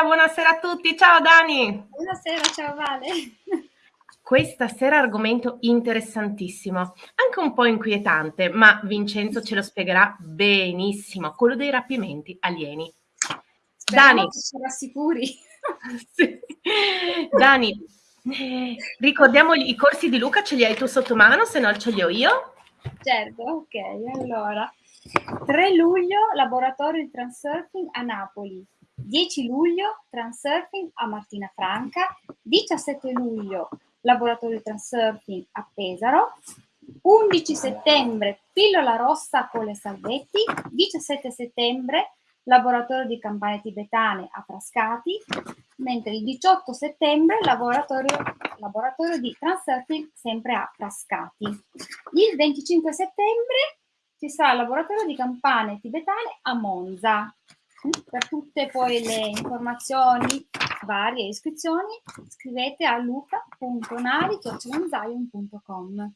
Buonasera, buonasera a tutti. Ciao Dani. Buonasera, ciao Vale. Questa sera argomento interessantissimo, anche un po' inquietante, ma Vincenzo ce lo spiegherà benissimo, quello dei rapimenti alieni. Speriamo Dani, ci rassicuri. sì. Dani, ricordiamo i corsi di Luca, ce li hai tu sotto mano, se no ce li ho io. Certo, ok, allora. 3 luglio, laboratorio di transurfing a Napoli. 10 luglio, transurfing a Martina Franca. 17 luglio, laboratorio transurfing a Pesaro. 11 settembre, pillola rossa con le salvetti. 17 settembre, laboratorio di campane tibetane a Frascati, mentre il 18 settembre laboratorio, laboratorio di transurfing sempre a Frascati. Il 25 settembre ci sarà il laboratorio di campane tibetane a Monza. Per tutte poi le informazioni varie iscrizioni scrivete a luca.nari.com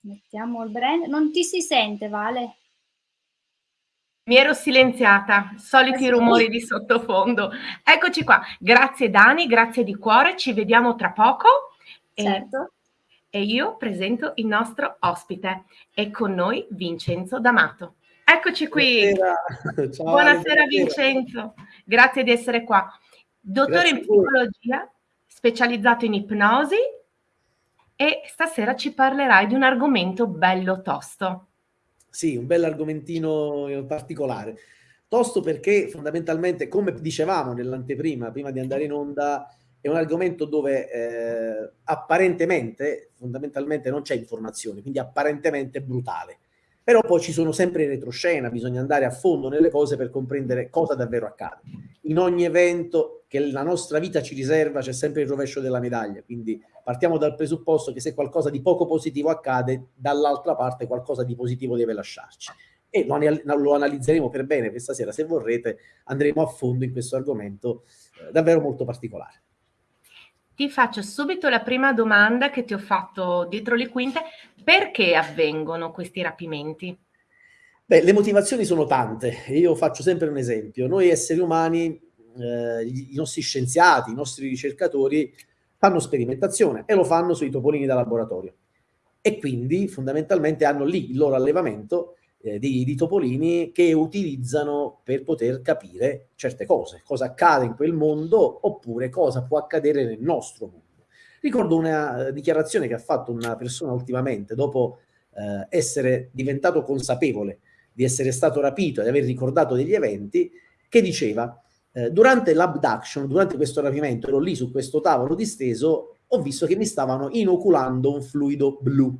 Mettiamo il brand. Non ti si sente, Vale? Mi ero silenziata, soliti rumori di sottofondo. Eccoci qua. Grazie Dani, grazie di cuore, ci vediamo tra poco. Certo. E, e io presento il nostro ospite. È con noi Vincenzo D'Amato. Eccoci qui. Buonasera, Ciao, buonasera Vincenzo, grazie di essere qua. Dottore grazie in psicologia, specializzato in ipnosi e stasera ci parlerai di un argomento bello tosto. Sì, un bel argomentino particolare. Tosto perché fondamentalmente, come dicevamo nell'anteprima, prima di andare in onda, è un argomento dove eh, apparentemente, fondamentalmente non c'è informazione, quindi apparentemente brutale. Però poi ci sono sempre in retroscena, bisogna andare a fondo nelle cose per comprendere cosa davvero accade. In ogni evento che la nostra vita ci riserva c'è sempre il rovescio della medaglia, quindi partiamo dal presupposto che se qualcosa di poco positivo accade, dall'altra parte qualcosa di positivo deve lasciarci. E lo, lo, analizzeremo per bene questa sera, se vorrete, andremo a fondo in questo argomento eh, davvero molto particolare. Ti faccio subito la prima domanda che ti ho fatto dietro le quinte. Perché avvengono questi rapimenti? Beh, le motivazioni sono tante. Io faccio sempre un esempio. Noi esseri umani, eh, i nostri scienziati, i nostri ricercatori fanno sperimentazione e lo fanno sui topolini da laboratorio. E quindi fondamentalmente hanno lì il loro allevamento eh, di, di, topolini che utilizzano per poter capire certe cose, cosa accade in quel mondo oppure cosa può accadere nel nostro mondo. Ricordo una uh, dichiarazione che ha fatto una persona ultimamente dopo uh, essere diventato consapevole di essere stato rapito e di aver ricordato degli eventi, che diceva uh, durante l'abduction, durante questo rapimento, ero lì su questo tavolo disteso, ho visto che mi stavano inoculando un fluido blu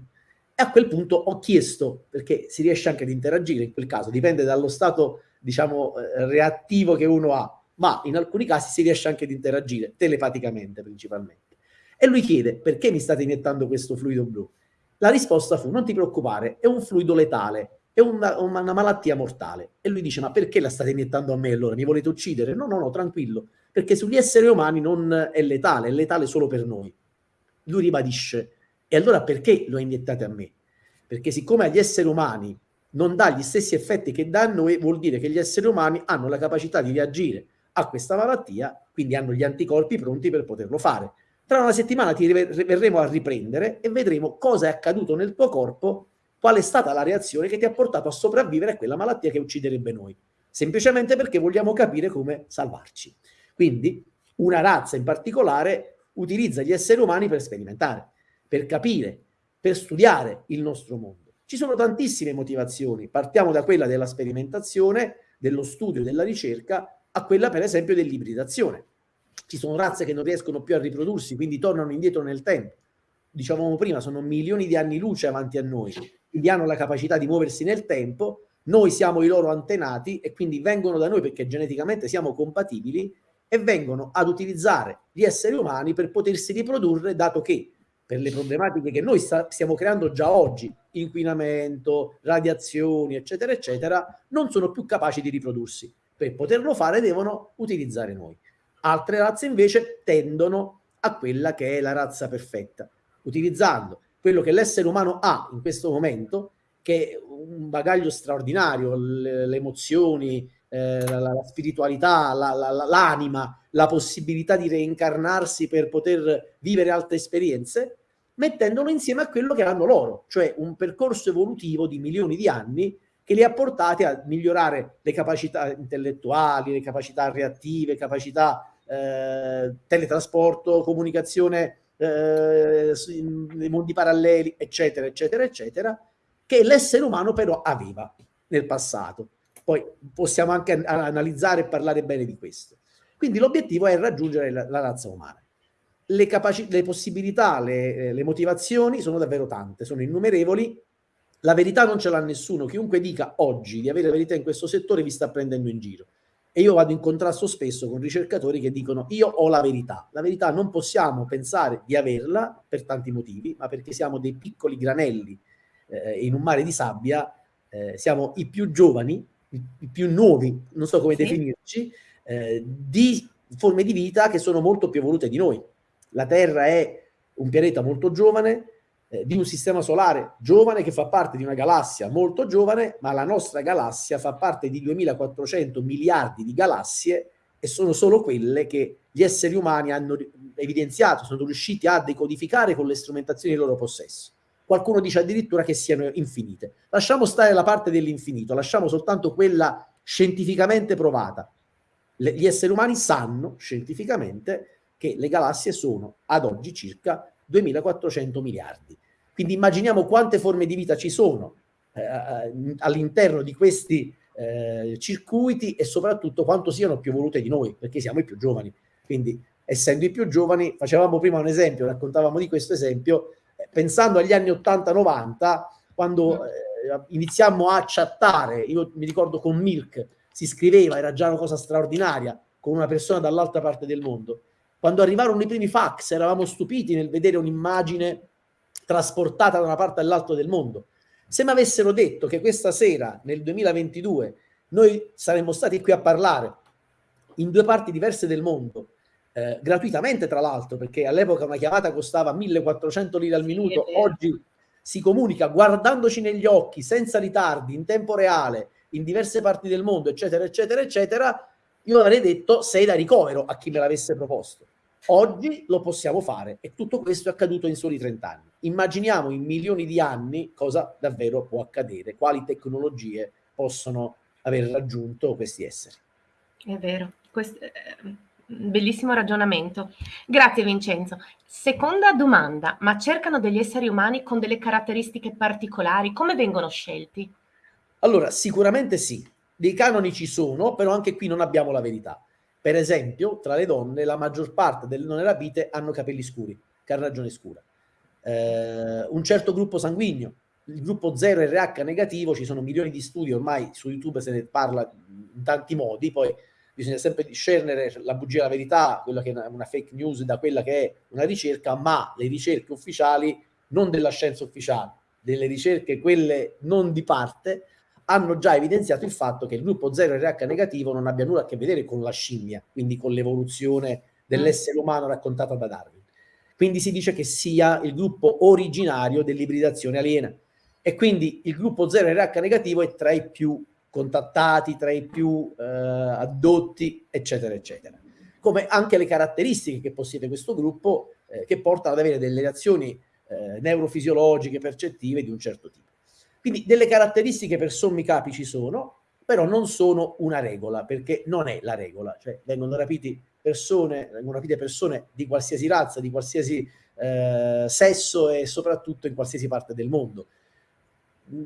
e a quel punto ho chiesto, perché si riesce anche ad interagire in quel caso, dipende dallo stato, diciamo, eh, reattivo che uno ha, ma in alcuni casi si riesce anche ad interagire, telepaticamente principalmente. E lui chiede, perché mi state iniettando questo fluido blu? La risposta fu, non ti preoccupare, è un fluido letale, è una, una, malattia mortale. E lui dice, ma perché la state iniettando a me allora? Mi volete uccidere? No, no, no, tranquillo, perché sugli esseri umani non è letale, è letale solo per noi. Lui ribadisce, e allora perché lo iniettate a me? Perché siccome agli esseri umani non dà gli stessi effetti che dà a noi, vuol dire che gli esseri umani hanno la capacità di reagire a questa malattia, quindi hanno gli anticorpi pronti per poterlo fare. Tra una settimana ti verremo a riprendere e vedremo cosa è accaduto nel tuo corpo, qual è stata la reazione che ti ha portato a sopravvivere a quella malattia che ucciderebbe noi. Semplicemente perché vogliamo capire come salvarci. Quindi una razza in particolare utilizza gli esseri umani per sperimentare per capire, per studiare il nostro mondo. Ci sono tantissime motivazioni, partiamo da quella della sperimentazione, dello studio, della ricerca, a quella per esempio dell'ibridazione. Ci sono razze che non riescono più a riprodursi, quindi tornano indietro nel tempo. Dicevamo prima, sono milioni di anni luce avanti a noi, quindi hanno la capacità di muoversi nel tempo, noi siamo i loro antenati e quindi vengono da noi perché geneticamente siamo compatibili e vengono ad utilizzare gli esseri umani per potersi riprodurre, dato che per le problematiche che noi stiamo creando già oggi, inquinamento, radiazioni, eccetera, eccetera, non sono più capaci di riprodursi. Per poterlo fare devono utilizzare noi. Altre razze invece tendono a quella che è la razza perfetta, utilizzando quello che l'essere umano ha in questo momento, che è un bagaglio straordinario, le, le emozioni, eh, la, la, spiritualità, la, l'anima, la possibilità di reincarnarsi per poter vivere altre esperienze, mettendolo insieme a quello che hanno loro, cioè un percorso evolutivo di milioni di anni che li ha portati a migliorare le capacità intellettuali, le capacità reattive, capacità eh, teletrasporto, comunicazione eh, nei mondi paralleli, eccetera, eccetera, eccetera, che l'essere umano però aveva nel passato. Poi possiamo anche analizzare e parlare bene di questo. Quindi l'obiettivo è raggiungere la, la razza umana. Le, le possibilità, le, le motivazioni sono davvero tante, sono innumerevoli. La verità non ce l'ha nessuno. Chiunque dica oggi di avere verità in questo settore vi sta prendendo in giro. E io vado in contrasto spesso con ricercatori che dicono io ho la verità. La verità non possiamo pensare di averla per tanti motivi, ma perché siamo dei piccoli granelli eh, in un mare di sabbia, eh, siamo i più giovani, i, i, più nuovi, non so come sì. definirci, eh, di forme di vita che sono molto più evolute di noi. La Terra è un pianeta molto giovane, eh, di un sistema solare giovane che fa parte di una galassia molto giovane, ma la nostra galassia fa parte di 2400 miliardi di galassie e sono solo quelle che gli esseri umani hanno evidenziato, sono riusciti a decodificare con le strumentazioni in loro possesso. Qualcuno dice addirittura che siano infinite. Lasciamo stare la parte dell'infinito, lasciamo soltanto quella scientificamente provata. Le, gli esseri umani sanno scientificamente che le galassie sono ad oggi circa 2400 miliardi. Quindi immaginiamo quante forme di vita ci sono eh, eh, all'interno di questi eh, circuiti e soprattutto quanto siano più evolute di noi, perché siamo i più giovani. Quindi essendo i più giovani, facevamo prima un esempio, raccontavamo di questo esempio, eh, pensando agli anni 80-90, quando eh, iniziammo a chattare, io mi ricordo con Milk, si scriveva, era già una cosa straordinaria, con una persona dall'altra parte del mondo. Quando arrivarono i primi fax eravamo stupiti nel vedere un'immagine trasportata da una parte all'altra del mondo. Se mi avessero detto che questa sera, nel 2022, noi saremmo stati qui a parlare in due parti diverse del mondo, eh, gratuitamente tra l'altro, perché all'epoca una chiamata costava 1400 lire al minuto, oggi si comunica guardandoci negli occhi, senza ritardi, in tempo reale, in diverse parti del mondo, eccetera, eccetera, eccetera, io avrei detto sei da ricovero a chi me l'avesse proposto. Oggi lo possiamo fare e tutto questo è accaduto in soli 30 anni. Immaginiamo in milioni di anni cosa davvero può accadere, quali tecnologie possono aver raggiunto questi esseri. È vero, questo è un bellissimo ragionamento. Grazie Vincenzo. Seconda domanda, ma cercano degli esseri umani con delle caratteristiche particolari? Come vengono scelti? Allora, sicuramente sì, dei canoni ci sono, però anche qui non abbiamo la verità. Per esempio, tra le donne, la maggior parte delle non rapite hanno capelli scuri, carnagione scura. Eh, un certo gruppo sanguigno, il gruppo 0 RH negativo, ci sono milioni di studi, ormai su YouTube se ne parla in tanti modi, poi bisogna sempre discernere la bugia e la verità, quella che è una fake news da quella che è una ricerca, ma le ricerche ufficiali, non della scienza ufficiale, delle ricerche, quelle non di parte, hanno già evidenziato il fatto che il gruppo 0 RH negativo non abbia nulla a che vedere con la scimmia, quindi con l'evoluzione dell'essere umano raccontata da Darwin. Quindi si dice che sia il gruppo originario dell'ibridazione aliena. E quindi il gruppo 0 RH negativo è tra i più contattati, tra i più eh, addotti, eccetera, eccetera. Come anche le caratteristiche che possiede questo gruppo eh, che portano ad avere delle reazioni eh, neurofisiologiche, percettive di un certo tipo. Quindi delle caratteristiche per sommi capi ci sono, però non sono una regola, perché non è la regola, cioè vengono rapiti persone, vengono rapite persone di qualsiasi razza, di qualsiasi eh, sesso e soprattutto in qualsiasi parte del mondo.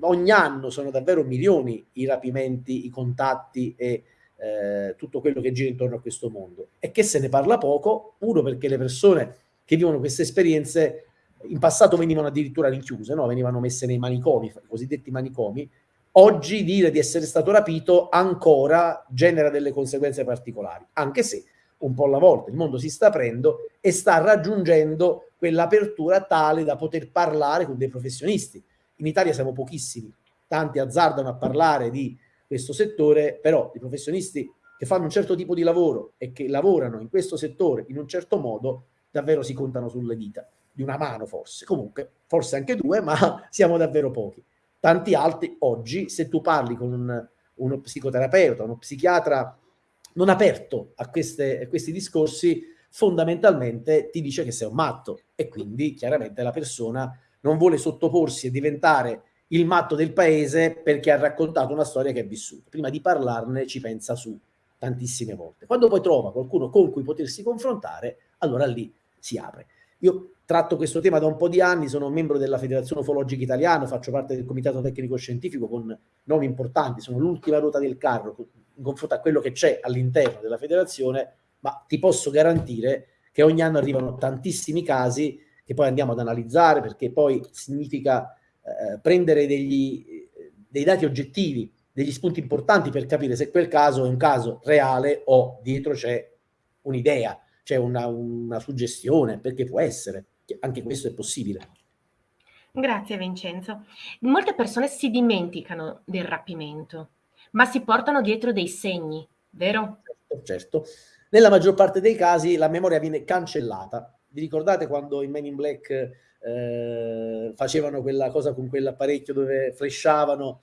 Ogni anno sono davvero milioni i rapimenti, i contatti e eh, tutto quello che gira intorno a questo mondo. E che se ne parla poco, uno perché le persone che vivono queste esperienze in passato venivano addirittura rinchiuse, no? venivano messe nei manicomi, i cosiddetti manicomi. Oggi dire di essere stato rapito ancora genera delle conseguenze particolari, anche se un po' alla volta il mondo si sta aprendo e sta raggiungendo quell'apertura tale da poter parlare con dei professionisti. In Italia siamo pochissimi, tanti azzardano a parlare di questo settore, però i professionisti che fanno un certo tipo di lavoro e che lavorano in questo settore in un certo modo davvero si contano sulle dita di una mano forse, comunque forse anche due, ma siamo davvero pochi. Tanti altri oggi, se tu parli con un, uno psicoterapeuta, uno psichiatra non aperto a, queste, a questi discorsi, fondamentalmente ti dice che sei un matto e quindi chiaramente la persona non vuole sottoporsi e diventare il matto del paese perché ha raccontato una storia che ha vissuto. Prima di parlarne ci pensa su tantissime volte. Quando poi trova qualcuno con cui potersi confrontare, allora lì si apre. Io tratto questo tema da un po' di anni, sono membro della Federazione Ufologica Italiana, faccio parte del Comitato Tecnico Scientifico con nomi importanti, sono l'ultima ruota del carro in confronto a quello che c'è all'interno della federazione, ma ti posso garantire che ogni anno arrivano tantissimi casi che poi andiamo ad analizzare perché poi significa eh, prendere degli, dei dati oggettivi, degli spunti importanti per capire se quel caso è un caso reale o dietro c'è un'idea, c'è una, una suggestione, perché può essere, anche questo è possibile. Grazie Vincenzo. Molte persone si dimenticano del rapimento, ma si portano dietro dei segni, vero? Certo, certo. Nella maggior parte dei casi la memoria viene cancellata. Vi ricordate quando i Men in Black eh, facevano quella cosa con quell'apparecchio dove flashavano.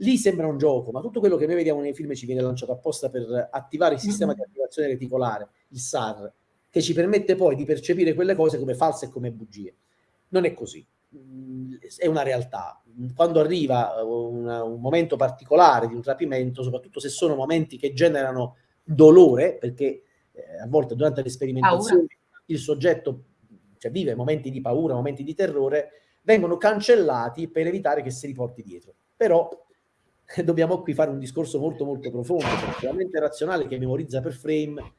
Lì sembra un gioco, ma tutto quello che noi vediamo nei film ci viene lanciato apposta per attivare il sistema mm-hmm. di attivazione reticolare, il SAR, che ci permette poi di percepire quelle cose come false e come bugie. Non è così, mm, è una realtà. Quando arriva una, un momento particolare di un rapimento, soprattutto se sono momenti che generano dolore, perché eh, a volte durante le sperimentazioni Paura. il soggetto cioè vive momenti di paura, momenti di terrore, vengono cancellati per evitare che si riporti dietro. Però eh, dobbiamo qui fare un discorso molto molto profondo, perché la mente razionale che memorizza per frame,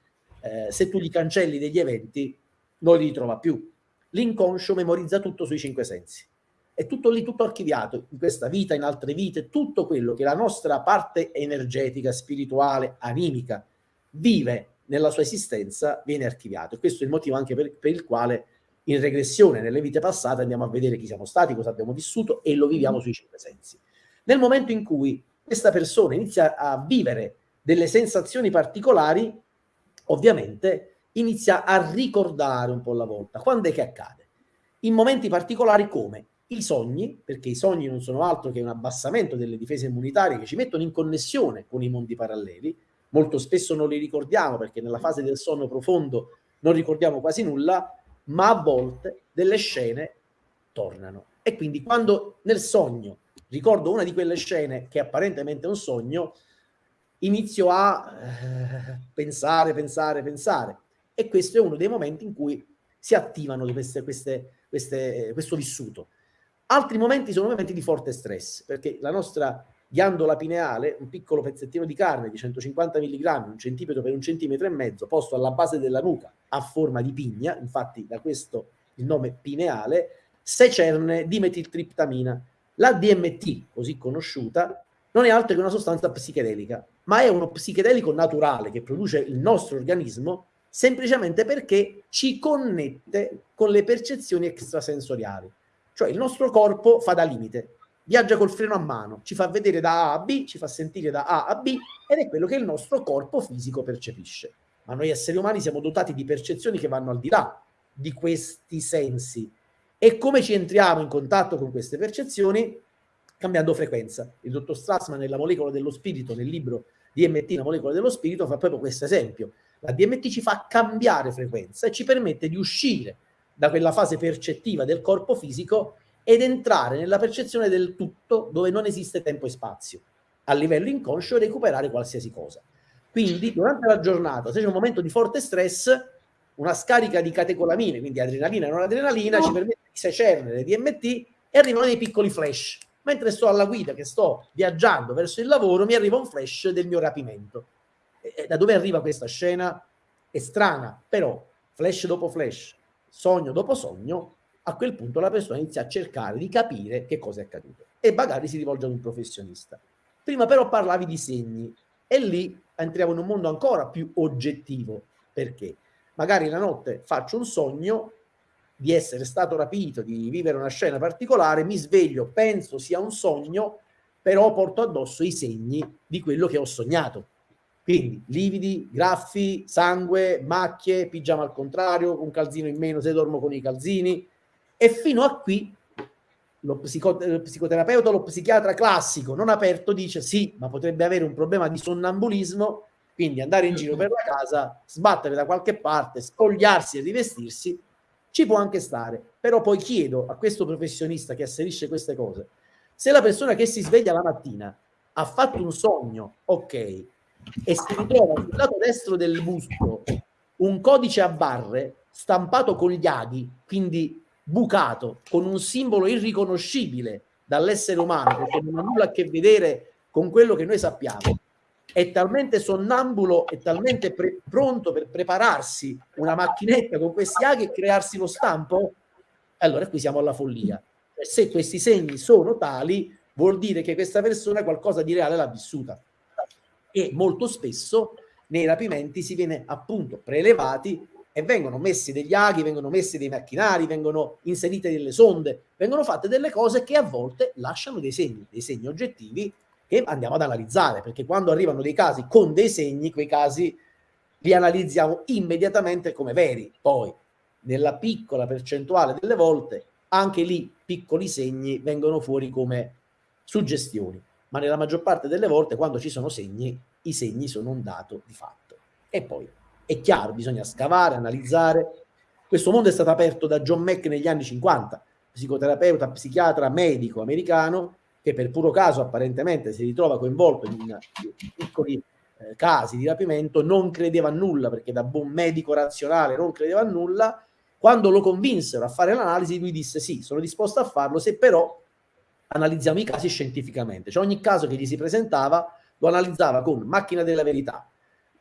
eh, se tu gli cancelli degli eventi, non li ritrova più. L'inconscio memorizza tutto sui cinque sensi. È tutto lì, tutto archiviato, in questa vita, in altre vite, tutto quello che la nostra parte energetica, spirituale, animica vive nella sua esistenza viene archiviato. E questo è il motivo anche per, per il quale in regressione nelle vite passate andiamo a vedere chi siamo stati, cosa abbiamo vissuto e lo viviamo sui cinque sensi. Nel momento in cui questa persona inizia a vivere delle sensazioni particolari, ovviamente inizia a ricordare un po' alla volta. Quando è che accade? In momenti particolari come i sogni, perché i sogni non sono altro che un abbassamento delle difese immunitarie che ci mettono in connessione con i mondi paralleli, molto spesso non li ricordiamo perché nella fase del sonno profondo non ricordiamo quasi nulla, ma a volte delle scene tornano. E quindi quando nel sogno ricordo una di quelle scene che apparentemente è un sogno, inizio a eh, pensare, pensare, pensare. E questo è uno dei momenti in cui si attivano queste, queste, queste, questo vissuto. Altri momenti sono momenti di forte stress, perché la nostra ghiandola pineale, un piccolo pezzettino di carne di 150 mg, un centimetro per un centimetro e mezzo, posto alla base della nuca a forma di pigna, infatti da questo il nome pineale, secerne dimetiltriptamina. La DMT, così conosciuta, non è altro che una sostanza psichedelica, ma è uno psichedelico naturale che produce il nostro organismo semplicemente perché ci connette con le percezioni extrasensoriali. Cioè il nostro corpo fa da limite, viaggia col freno a mano, ci fa vedere da A a B, ci fa sentire da A a B ed è quello che il nostro corpo fisico percepisce. Ma noi esseri umani siamo dotati di percezioni che vanno al di là di questi sensi. E come ci entriamo in contatto con queste percezioni? Cambiando frequenza. Il dottor Strassman nella molecola dello spirito, nel libro DMT, la molecola dello spirito, fa proprio questo esempio. La DMT ci fa cambiare frequenza e ci permette di uscire da quella fase percettiva del corpo fisico ed entrare nella percezione del tutto dove non esiste tempo e spazio, a livello inconscio recuperare qualsiasi cosa. Quindi durante la giornata, se c'è un momento di forte stress, una scarica di catecolamine, quindi adrenalina e non adrenalina, no. ci permette di secernere DMT e arrivano dei piccoli flash. Mentre sto alla guida, che sto viaggiando verso il lavoro, mi arriva un flash del mio rapimento. E da dove arriva questa scena? È strana, però flash dopo flash, sogno dopo sogno, a quel punto la persona inizia a cercare di capire che cosa è accaduto e magari si rivolge ad un professionista. Prima però parlavi di segni e lì entriamo in un mondo ancora più oggettivo. Perché? Magari la notte faccio un sogno di essere stato rapito, di vivere una scena particolare, mi sveglio, penso sia un sogno, però porto addosso i segni di quello che ho sognato. Quindi lividi, graffi, sangue, macchie, pigiama al contrario, un calzino in meno se dormo con i calzini, e fino a qui lo, psico, lo psicoterapeuta lo psichiatra classico non aperto dice sì, ma potrebbe avere un problema di sonnambulismo, quindi andare in giro per la casa, sbattere da qualche parte, spogliarsi e rivestirsi, ci può anche stare. Però poi chiedo a questo professionista che asserisce queste cose, se la persona che si sveglia la mattina ha fatto un sogno, ok, e si ritrova sul lato destro del busto un codice a barre stampato con gli aghi, quindi bucato, con un simbolo irriconoscibile dall'essere umano, perché non ha nulla a che vedere con quello che noi sappiamo, è talmente sonnambulo e talmente pronto per prepararsi una macchinetta con questi aghi e crearsi lo stampo, allora qui siamo alla follia. Se questi segni sono tali, vuol dire che questa persona qualcosa di reale l'ha vissuta. E molto spesso nei rapimenti si viene appunto prelevati e vengono messi degli aghi, vengono messi dei macchinari, vengono inserite delle sonde, vengono fatte delle cose che a volte lasciano dei segni, dei segni oggettivi che andiamo ad analizzare, perché quando arrivano dei casi con dei segni, quei casi li analizziamo immediatamente come veri. Poi, nella piccola percentuale delle volte, anche lì piccoli segni vengono fuori come suggestioni, ma nella maggior parte delle volte quando ci sono segni, i segni sono un dato di fatto. E poi è chiaro, bisogna scavare, analizzare. Questo mondo è stato aperto da John Mack negli anni 50, psicoterapeuta, psichiatra, medico americano, che per puro caso apparentemente si ritrova coinvolto in piccoli eh, casi di rapimento, non credeva a nulla, perché da buon medico razionale non credeva a nulla. Quando lo convinsero a fare l'analisi, lui disse sì, sono disposto a farlo, se però analizziamo i casi scientificamente. Cioè ogni caso che gli si presentava lo analizzava con macchina della verità,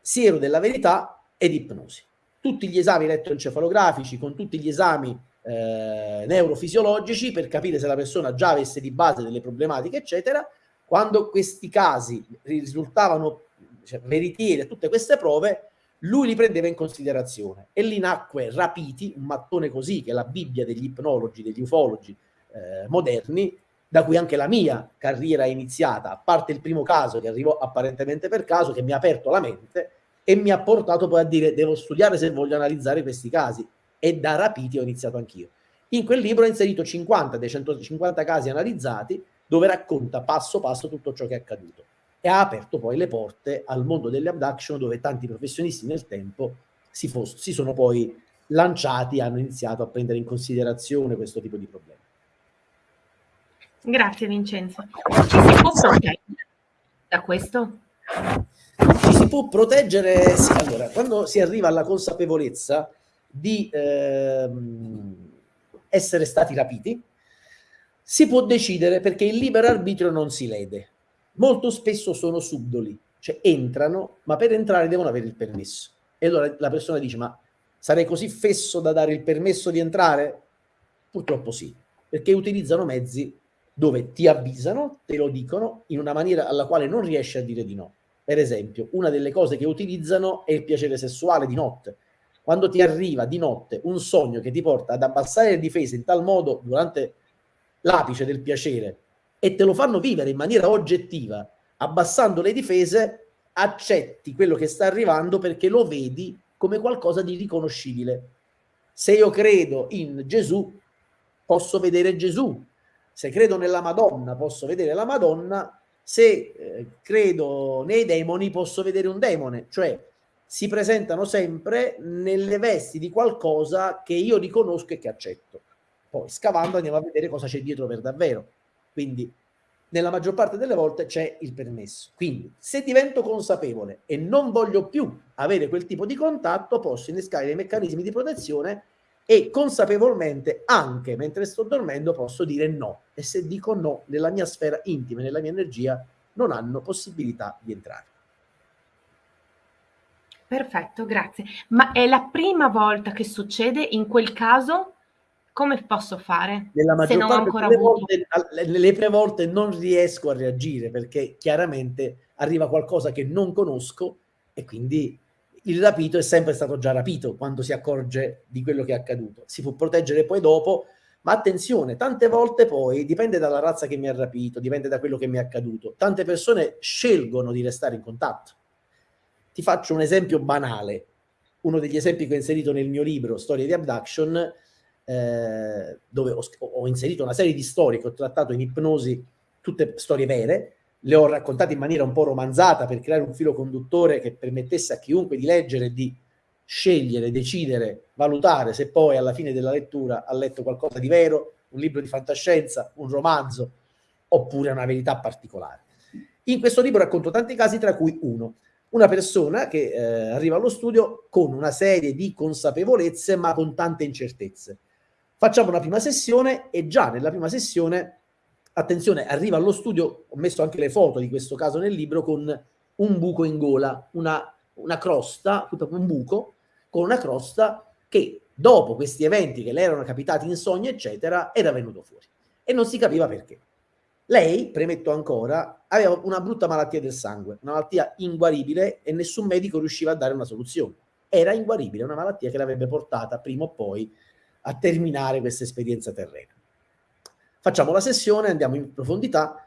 siero della verità ed ipnosi. Tutti gli esami elettroencefalografici, con tutti gli esami eh, neurofisiologici per capire se la persona già avesse di base delle problematiche, eccetera. Quando questi casi risultavano cioè, veritieri tutte queste prove, lui li prendeva in considerazione e lì nacque Rapiti, un mattone così che è la Bibbia degli ipnologi, degli ufologi eh, moderni, da cui anche la mia carriera è iniziata, a parte il primo caso che arrivò apparentemente per caso, che mi ha aperto la mente, e mi ha portato poi a dire devo studiare se voglio analizzare questi casi e da rapiti ho iniziato anch'io. In quel libro ho inserito 50 dei 150 casi analizzati dove racconta passo passo tutto ciò che è accaduto e ha aperto poi le porte al mondo delle abduction dove tanti professionisti nel tempo si, si sono poi lanciati e hanno iniziato a prendere in considerazione questo tipo di problemi. Grazie Vincenzo. Ci si può proteggere da questo? Ci si può proteggere, sì, allora, quando si arriva alla consapevolezza di ehm, essere stati rapiti, si può decidere perché il libero arbitrio non si lede. Molto spesso sono subdoli, cioè entrano, ma per entrare devono avere il permesso. E allora la persona dice, ma sarei così fesso da dare il permesso di entrare? Purtroppo sì, perché utilizzano mezzi dove ti avvisano, te lo dicono, in una maniera alla quale non riesci a dire di no. Per esempio, una delle cose che utilizzano è il piacere sessuale di notte. Quando ti arriva di notte un sogno che ti porta ad abbassare le difese in tal modo durante l'apice del piacere e te lo fanno vivere in maniera oggettiva, abbassando le difese, accetti quello che sta arrivando perché lo vedi come qualcosa di riconoscibile. Se io credo in Gesù, posso vedere Gesù. Se credo nella Madonna, posso vedere la Madonna se eh, credo nei demoni posso vedere un demone, cioè si presentano sempre nelle vesti di qualcosa che io riconosco e che accetto. Poi scavando andiamo a vedere cosa c'è dietro per davvero. Quindi nella maggior parte delle volte c'è il permesso. Quindi se divento consapevole e non voglio più avere quel tipo di contatto, posso innescare dei meccanismi di protezione e consapevolmente anche mentre sto dormendo posso dire no e se dico no nella mia sfera intima, nella mia energia non hanno possibilità di entrare. Perfetto, grazie. Ma è la prima volta che succede in quel caso? Come posso fare? Nella maggior se parte delle volte, le prime volte non riesco a reagire perché chiaramente arriva qualcosa che non conosco e quindi il rapito è sempre stato già rapito quando si accorge di quello che è accaduto. Si può proteggere poi dopo, ma attenzione, tante volte poi dipende dalla razza che mi ha rapito, dipende da quello che mi è accaduto. Tante persone scelgono di restare in contatto. Ti faccio un esempio banale. Uno degli esempi che ho inserito nel mio libro, Storie di Abduction, eh, dove ho, ho, inserito una serie di storie che ho trattato in ipnosi, tutte storie vere, le ho raccontate in maniera un po' romanzata per creare un filo conduttore che permettesse a chiunque di leggere, di scegliere, decidere, valutare se poi alla fine della lettura ha letto qualcosa di vero, un libro di fantascienza, un romanzo, oppure una verità particolare. In questo libro racconto tanti casi, tra cui uno. Una persona che eh, arriva allo studio con una serie di consapevolezze, ma con tante incertezze. Facciamo una prima sessione e già nella prima sessione, attenzione, arriva allo studio, ho messo anche le foto di questo caso nel libro, con un buco in gola, una, una crosta, un buco, con una crosta che dopo questi eventi che le erano capitati in sogno, eccetera, era venuto fuori. E non si capiva perché. Lei, premetto ancora, aveva una brutta malattia del sangue, una malattia inguaribile e nessun medico riusciva a dare una soluzione. Era inguaribile, una malattia che l'avrebbe portata prima o poi a terminare questa esperienza terrena. Facciamo la sessione, andiamo in profondità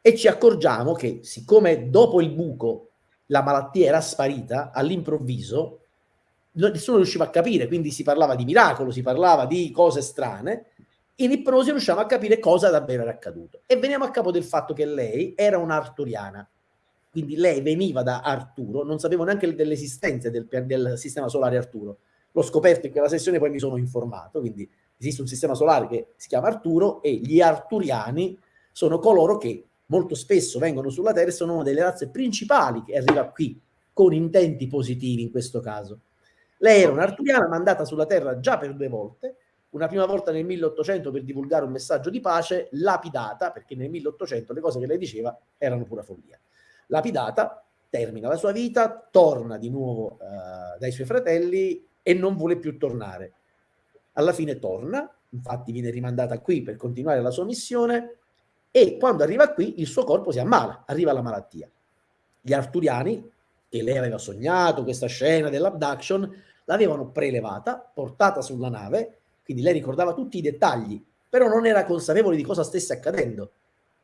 e ci accorgiamo che siccome dopo il buco la malattia era sparita, all'improvviso nessuno riusciva a capire, quindi si parlava di miracolo, si parlava di cose strane, in ipnosi riusciamo a capire cosa davvero era accaduto. E veniamo a capo del fatto che lei era un'arturiana, quindi lei veniva da Arturo, non sapevo neanche dell'esistenza del, del, sistema solare Arturo. L'ho scoperto in quella sessione, poi mi sono informato, quindi esiste un sistema solare che si chiama Arturo e gli arturiani sono coloro che molto spesso vengono sulla Terra e sono una delle razze principali che arriva qui con intenti positivi in questo caso. Lei era un'arturiana mandata sulla Terra già per due volte, una prima volta nel 1800 per divulgare un messaggio di pace, lapidata, perché nel 1800 le cose che lei diceva erano pura follia. Lapidata, termina la sua vita, torna di nuovo uh, dai suoi fratelli e non vuole più tornare. Alla fine torna, infatti viene rimandata qui per continuare la sua missione e quando arriva qui il suo corpo si ammala, arriva la malattia. Gli arturiani, che lei aveva sognato questa scena dell'abduction, l'avevano prelevata, portata sulla nave quindi lei ricordava tutti i dettagli, però non era consapevole di cosa stesse accadendo.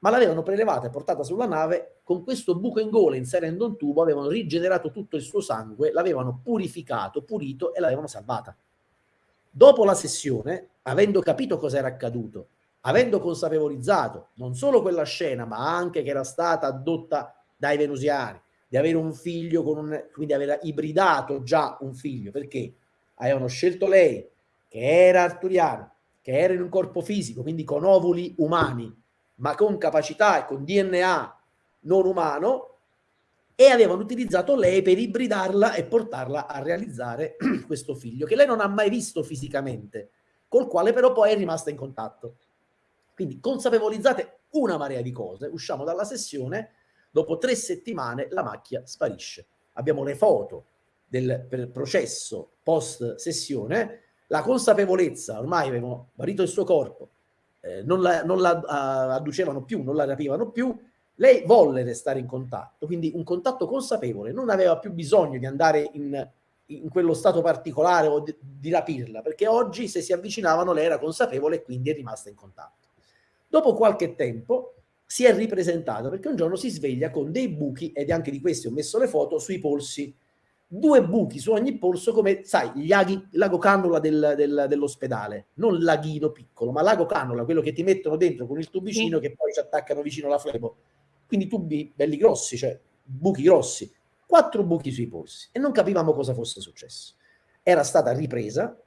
Ma l'avevano prelevata e portata sulla nave, con questo buco in gola inserendo un tubo, avevano rigenerato tutto il suo sangue, l'avevano purificato, pulito e l'avevano salvata. Dopo la sessione, avendo capito cosa era accaduto, avendo consapevolizzato non solo quella scena, ma anche che era stata addotta dai venusiani, di avere un figlio, con un, quindi aver ibridato già un figlio, perché avevano scelto lei, che era arturiano, che era in un corpo fisico, quindi con ovuli umani, ma con capacità e con DNA non umano, e avevano utilizzato lei per ibridarla e portarla a realizzare questo figlio, che lei non ha mai visto fisicamente, col quale però poi è rimasta in contatto. Quindi consapevolizzate una marea di cose, usciamo dalla sessione, dopo tre settimane la macchia sparisce. Abbiamo le foto del processo post sessione, la consapevolezza, ormai avevano guarito il suo corpo, eh, non la, non la uh, adducevano più, non la rapivano più, lei volle restare in contatto, quindi un contatto consapevole, non aveva più bisogno di andare in, in quello stato particolare o di, di, rapirla, perché oggi se si avvicinavano lei era consapevole e quindi è rimasta in contatto. Dopo qualche tempo si è ripresentata perché un giorno si sveglia con dei buchi, ed anche di questi ho messo le foto, sui polsi due buchi su ogni polso come, sai, gli aghi, l'ago cannula del, del, dell'ospedale, non l'aghino piccolo, ma l'ago cannula, quello che ti mettono dentro con il tubicino sì. che poi ci attaccano vicino alla flebo. Quindi tubi belli grossi, cioè buchi grossi, quattro buchi sui polsi e non capivamo cosa fosse successo. Era stata ripresa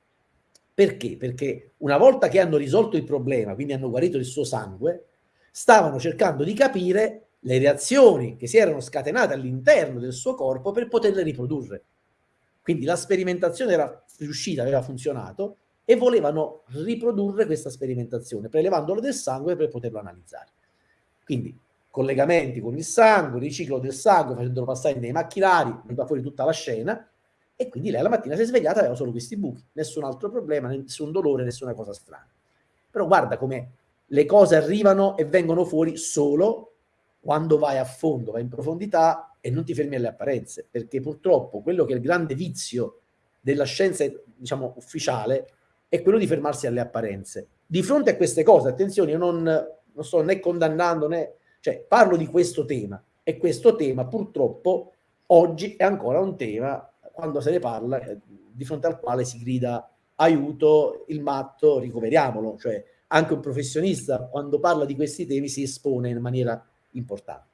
perché? Perché una volta che hanno risolto il problema, quindi hanno guarito il suo sangue, stavano cercando di capire le reazioni che si erano scatenate all'interno del suo corpo per poterle riprodurre. Quindi la sperimentazione era riuscita, aveva funzionato e volevano riprodurre questa sperimentazione, prelevandolo del sangue per poterlo analizzare. Quindi collegamenti con il sangue, riciclo del sangue, facendolo passare nei macchinari, veniva fuori tutta la scena, e quindi lei la mattina si è svegliata e aveva solo questi buchi, nessun altro problema, nessun dolore, nessuna cosa strana. Però guarda come le cose arrivano e vengono fuori solo quando vai a fondo, vai in profondità e non ti fermi alle apparenze, perché purtroppo quello che è il grande vizio della scienza, diciamo, ufficiale, è quello di fermarsi alle apparenze. Di fronte a queste cose, attenzione, io non, non sto né condannando né... cioè parlo di questo tema e questo tema purtroppo oggi è ancora un tema, quando se ne parla, eh, di fronte al quale si grida aiuto il matto, ricoveriamolo, cioè anche un professionista quando parla di questi temi si espone in maniera importante.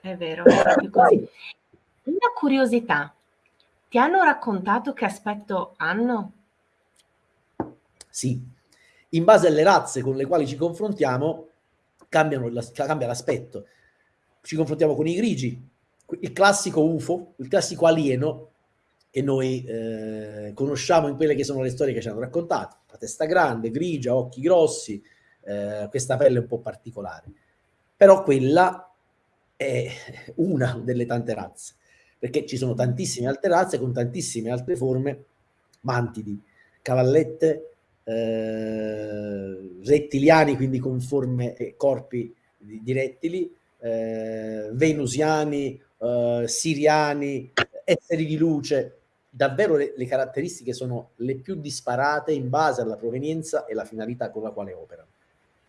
È vero, è così. Una curiosità, ti hanno raccontato che aspetto hanno? Sì, in base alle razze con le quali ci confrontiamo cambiano, cambia l'aspetto. Ci confrontiamo con i grigi, il classico UFO, il classico alieno che noi eh, conosciamo in quelle che sono le storie che ci hanno raccontato. La testa grande, grigia, occhi grossi, eh, questa pelle un po' particolare. Però quella è una delle tante razze, perché ci sono tantissime altre razze con tantissime altre forme, mantidi, cavallette, eh, rettiliani, quindi con forme e corpi di, di rettili, eh, venusiani, eh, siriani, esseri di luce, davvero le, le, caratteristiche sono le più disparate in base alla provenienza e la finalità con la quale operano.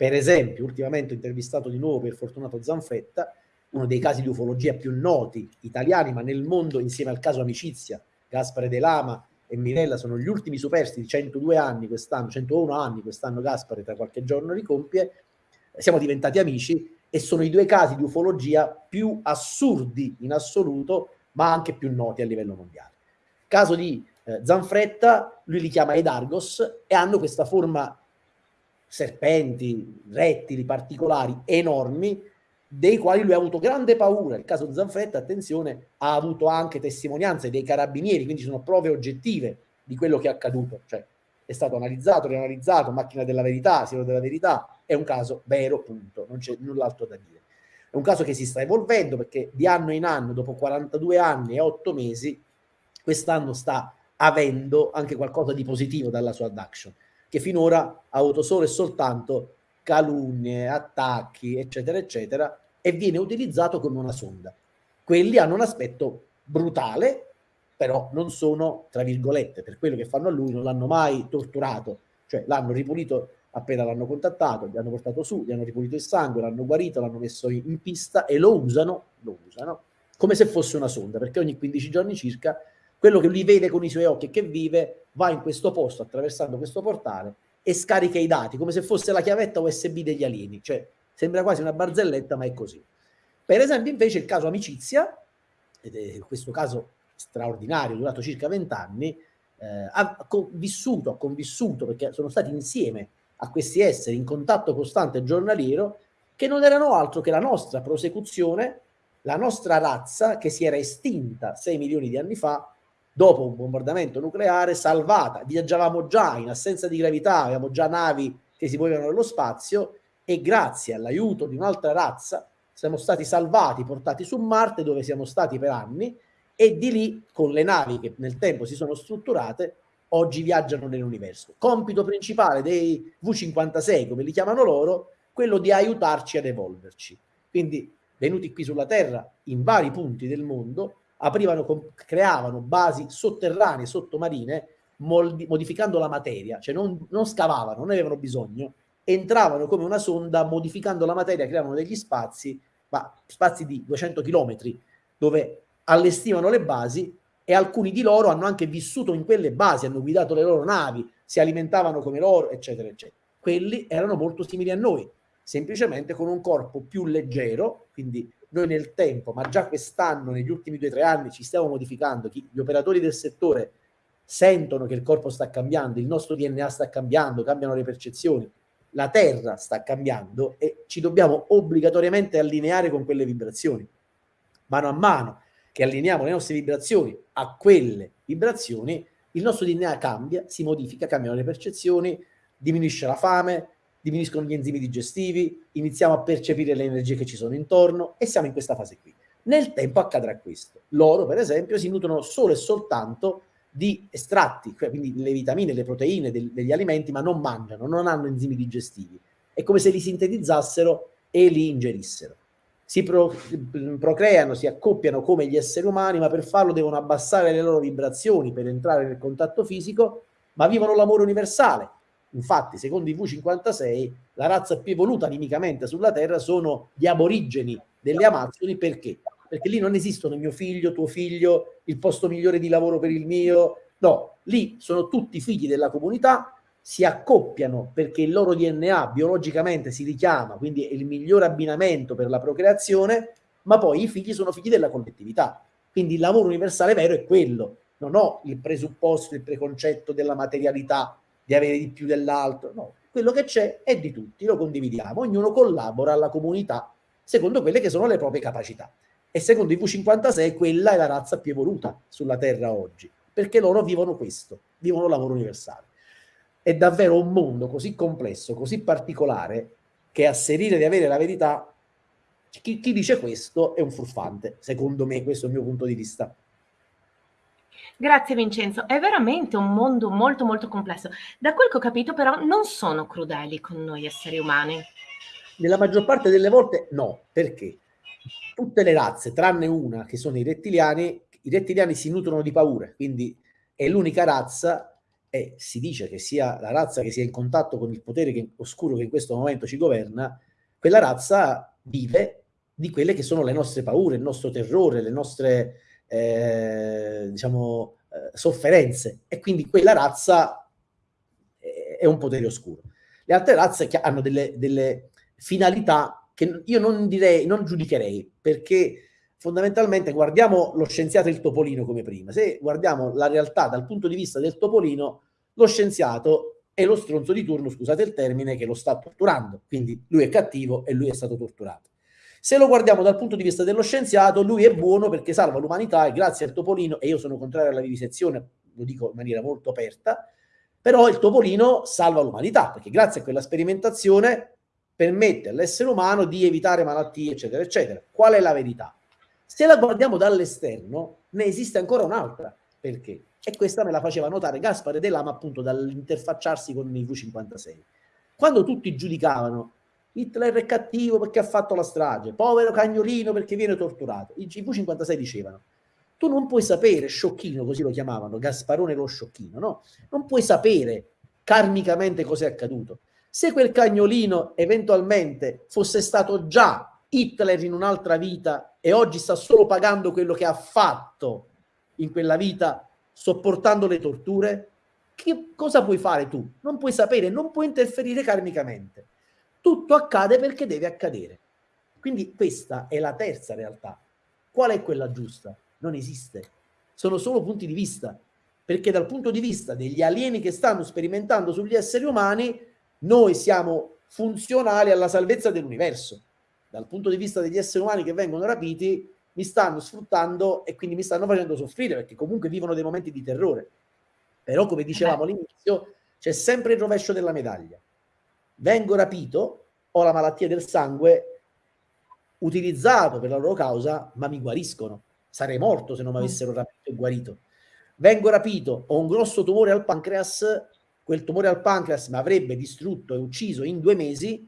Per esempio, ultimamente ho intervistato di nuovo per Fortunato Zanfretta, uno dei casi di ufologia più noti italiani, ma nel mondo insieme al caso Amicizia, Gaspare De Lama e Mirella sono gli ultimi superstiti, 102 anni quest'anno, 101 anni quest'anno Gaspare tra qualche giorno ricompie, siamo diventati amici e sono i due casi di ufologia più assurdi in assoluto, ma anche più noti a livello mondiale. Caso di eh, Zanfretta, lui li chiama Edargos e hanno questa forma serpenti, rettili particolari enormi, dei quali lui ha avuto grande paura. Il caso Zanfretta, attenzione, ha avuto anche testimonianze dei carabinieri, quindi sono prove oggettive di quello che è accaduto. Cioè, è stato analizzato, rianalizzato, macchina della verità, siero della verità, è un caso vero, punto, non c'è null'altro da dire. È un caso che si sta evolvendo perché di anno in anno, dopo 42 anni e 8 mesi, quest'anno sta avendo anche qualcosa di positivo dalla sua adduction, che finora ha avuto solo e soltanto calunnie, attacchi, eccetera, eccetera, e viene utilizzato come una sonda. Quelli hanno un aspetto brutale, però non sono, tra virgolette, per quello che fanno a lui, non l'hanno mai torturato, cioè l'hanno ripulito appena l'hanno contattato, gli hanno portato su, gli hanno ripulito il sangue, l'hanno guarito, l'hanno messo in pista e lo usano, lo usano come se fosse una sonda, perché ogni 15 giorni circa quello che lui vede con i suoi occhi e che vive va in questo posto attraversando questo portale e scarica i dati come se fosse la chiavetta USB degli alieni, cioè Sembra quasi una barzelletta, ma è così. Per esempio, invece, il caso Amicizia, ed è questo caso straordinario, durato circa vent'anni, eh, ha vissuto, ha convissuto, perché sono stati insieme a questi esseri in contatto costante giornaliero, che non erano altro che la nostra prosecuzione, la nostra razza che si era estinta 6 milioni di anni fa, dopo un bombardamento nucleare, salvata. Viaggiavamo già in assenza di gravità, avevamo già navi che si muovevano nello spazio e grazie all'aiuto di un'altra razza siamo stati salvati, portati su Marte dove siamo stati per anni e di lì con le navi che nel tempo si sono strutturate oggi viaggiano nell'universo. Compito principale dei V56, come li chiamano loro, quello di aiutarci ad evolverci. Quindi venuti qui sulla Terra in vari punti del mondo, aprivano, creavano basi sotterranee, sottomarine, modificando la materia, cioè non, non scavavano, non avevano bisogno, entravano come una sonda modificando la materia, creavano degli spazi, ma spazi di 200 km, dove allestivano le basi e alcuni di loro hanno anche vissuto in quelle basi, hanno guidato le loro navi, si alimentavano come loro, eccetera, eccetera. Quelli erano molto simili a noi, semplicemente con un corpo più leggero, quindi noi nel tempo, ma già quest'anno, negli ultimi due o tre anni, ci stiamo modificando, gli operatori del settore sentono che il corpo sta cambiando, il nostro DNA sta cambiando, cambiano le percezioni, la Terra sta cambiando e ci dobbiamo obbligatoriamente allineare con quelle vibrazioni. Mano a mano che allineiamo le nostre vibrazioni a quelle vibrazioni, il nostro DNA cambia, si modifica, cambiano le percezioni, diminuisce la fame, diminuiscono gli enzimi digestivi, iniziamo a percepire le energie che ci sono intorno e siamo in questa fase qui. Nel tempo accadrà questo. Loro, per esempio, si nutrono solo e soltanto di estratti, cioè quindi le vitamine, le proteine degli alimenti, ma non mangiano, non hanno enzimi digestivi. È come se li sintetizzassero e li ingerissero. Si pro, procreano, si accoppiano come gli esseri umani, ma per farlo devono abbassare le loro vibrazioni per entrare nel contatto fisico, ma vivono l'amore universale. Infatti, secondo i V56, la razza più evoluta animicamente sulla Terra sono gli aborigeni delle Amazzoni perché? perché lì non esistono mio figlio, tuo figlio, il posto migliore di lavoro per il mio, No, lì sono tutti figli della comunità, si accoppiano perché il loro DNA biologicamente si richiama, quindi è il migliore abbinamento per la procreazione, ma poi i figli sono figli della collettività. Quindi il lavoro universale vero è quello. Non ho il presupposto, il preconcetto della materialità, di avere di più dell'altro. No, quello che c'è è di tutti, lo condividiamo, ognuno collabora alla comunità secondo quelle che sono le proprie capacità. E secondo i V56 quella è la razza più evoluta sulla Terra oggi, perché loro vivono questo, vivono lavoro universale. È davvero un mondo così complesso, così particolare, che asserire di avere la verità, chi, chi dice questo è un furfante, secondo me, questo è il mio punto di vista. Grazie Vincenzo, è veramente un mondo molto molto complesso. Da quel che ho capito però non sono crudeli con noi esseri umani. Nella maggior parte delle volte no, perché tutte le razze, tranne una che sono i rettiliani, i rettiliani si nutrono di paure, quindi è l'unica razza e si dice che sia la razza che sia in contatto con il potere che, oscuro che in questo momento ci governa, quella razza vive di quelle che sono le nostre paure, il nostro terrore, le nostre eh, diciamo, eh, sofferenze e quindi quella razza è un potere oscuro. Le altre razze hanno delle, delle finalità che io non direi, non giudicherei, perché fondamentalmente guardiamo lo scienziato e il topolino come prima. Se guardiamo la realtà dal punto di vista del topolino, lo scienziato è lo stronzo di turno, scusate il termine, che lo sta torturando. Quindi lui è cattivo e lui è stato torturato. Se lo guardiamo dal punto di vista dello scienziato, lui è buono perché salva l'umanità e grazie al topolino, e io sono contrario alla vivisezione, lo dico in maniera molto aperta, però il topolino salva l'umanità perché grazie a quella sperimentazione permette all'essere umano di evitare malattie, eccetera, eccetera. Qual è la verità? Se la guardiamo dall'esterno, ne esiste ancora un'altra. Perché? E questa me la faceva notare Gaspare De Lama appunto dall'interfacciarsi con il V56. Quando tutti giudicavano Hitler è cattivo perché ha fatto la strage, povero cagnolino perché viene torturato. I V56 dicevano, tu non puoi sapere, sciocchino, così lo chiamavano, Gasparone lo sciocchino, no? Non puoi sapere karmicamente cosa è accaduto. Se quel cagnolino eventualmente fosse stato già Hitler in un'altra vita e oggi sta solo pagando quello che ha fatto in quella vita, sopportando le torture, che cosa puoi fare tu? Non puoi sapere, non puoi interferire karmicamente tutto accade perché deve accadere. Quindi questa è la terza realtà. Qual è quella giusta? Non esiste. Sono solo punti di vista. Perché dal punto di vista degli alieni che stanno sperimentando sugli esseri umani, noi siamo funzionali alla salvezza dell'universo. Dal punto di vista degli esseri umani che vengono rapiti, mi stanno sfruttando e quindi mi stanno facendo soffrire perché comunque vivono dei momenti di terrore. Però, come dicevamo all'inizio, c'è sempre il rovescio della medaglia vengo rapito, ho la malattia del sangue, utilizzato per la loro causa, ma mi guariscono. Sarei morto se non mi mm. avessero rapito e guarito. Vengo rapito, ho un grosso tumore al pancreas, quel tumore al pancreas mi avrebbe distrutto e ucciso in due mesi,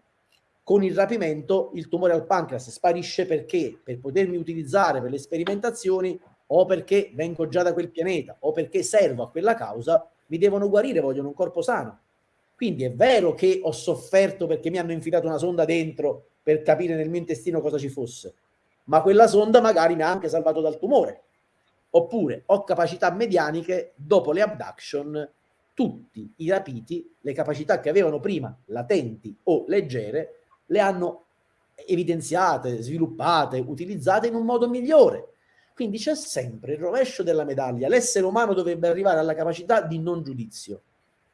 con il rapimento il tumore al pancreas sparisce perché per potermi utilizzare per le sperimentazioni o perché vengo già da quel pianeta o perché servo a quella causa, mi devono guarire, vogliono un corpo sano. Quindi è vero che ho sofferto perché mi hanno infilato una sonda dentro per capire nel mio intestino cosa ci fosse, ma quella sonda magari mi ha anche salvato dal tumore. Oppure ho capacità medianiche dopo le abduction, tutti i rapiti, le capacità che avevano prima latenti o leggere, le hanno evidenziate, sviluppate, utilizzate in un modo migliore. Quindi c'è sempre il rovescio della medaglia. L'essere umano dovrebbe arrivare alla capacità di non giudizio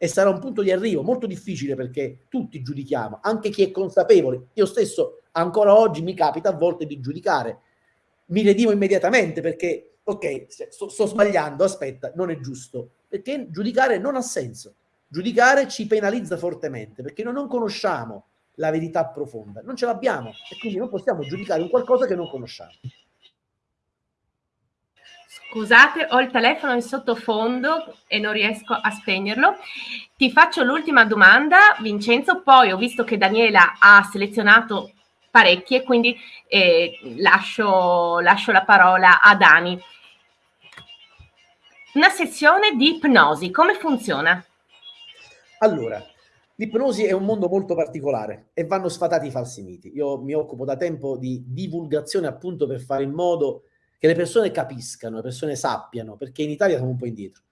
e sarà un punto di arrivo molto difficile perché tutti giudichiamo, anche chi è consapevole. Io stesso ancora oggi mi capita a volte di giudicare, mi redimo immediatamente perché, ok, sto, sto sbagliando, aspetta, non è giusto, perché giudicare non ha senso. Giudicare ci penalizza fortemente perché noi non conosciamo la verità profonda, non ce l'abbiamo e quindi non possiamo giudicare un qualcosa che non conosciamo. Scusate, ho il telefono in sottofondo e non riesco a spegnerlo. Ti faccio l'ultima domanda, Vincenzo, poi ho visto che Daniela ha selezionato parecchie, quindi eh, lascio, lascio la parola a Dani. Una sessione di ipnosi, come funziona? Allora, l'ipnosi è un mondo molto particolare e vanno sfatati i falsi miti. Io mi occupo da tempo di divulgazione appunto per fare in modo che le persone capiscano, le persone sappiano, perché in Italia siamo un po' indietro.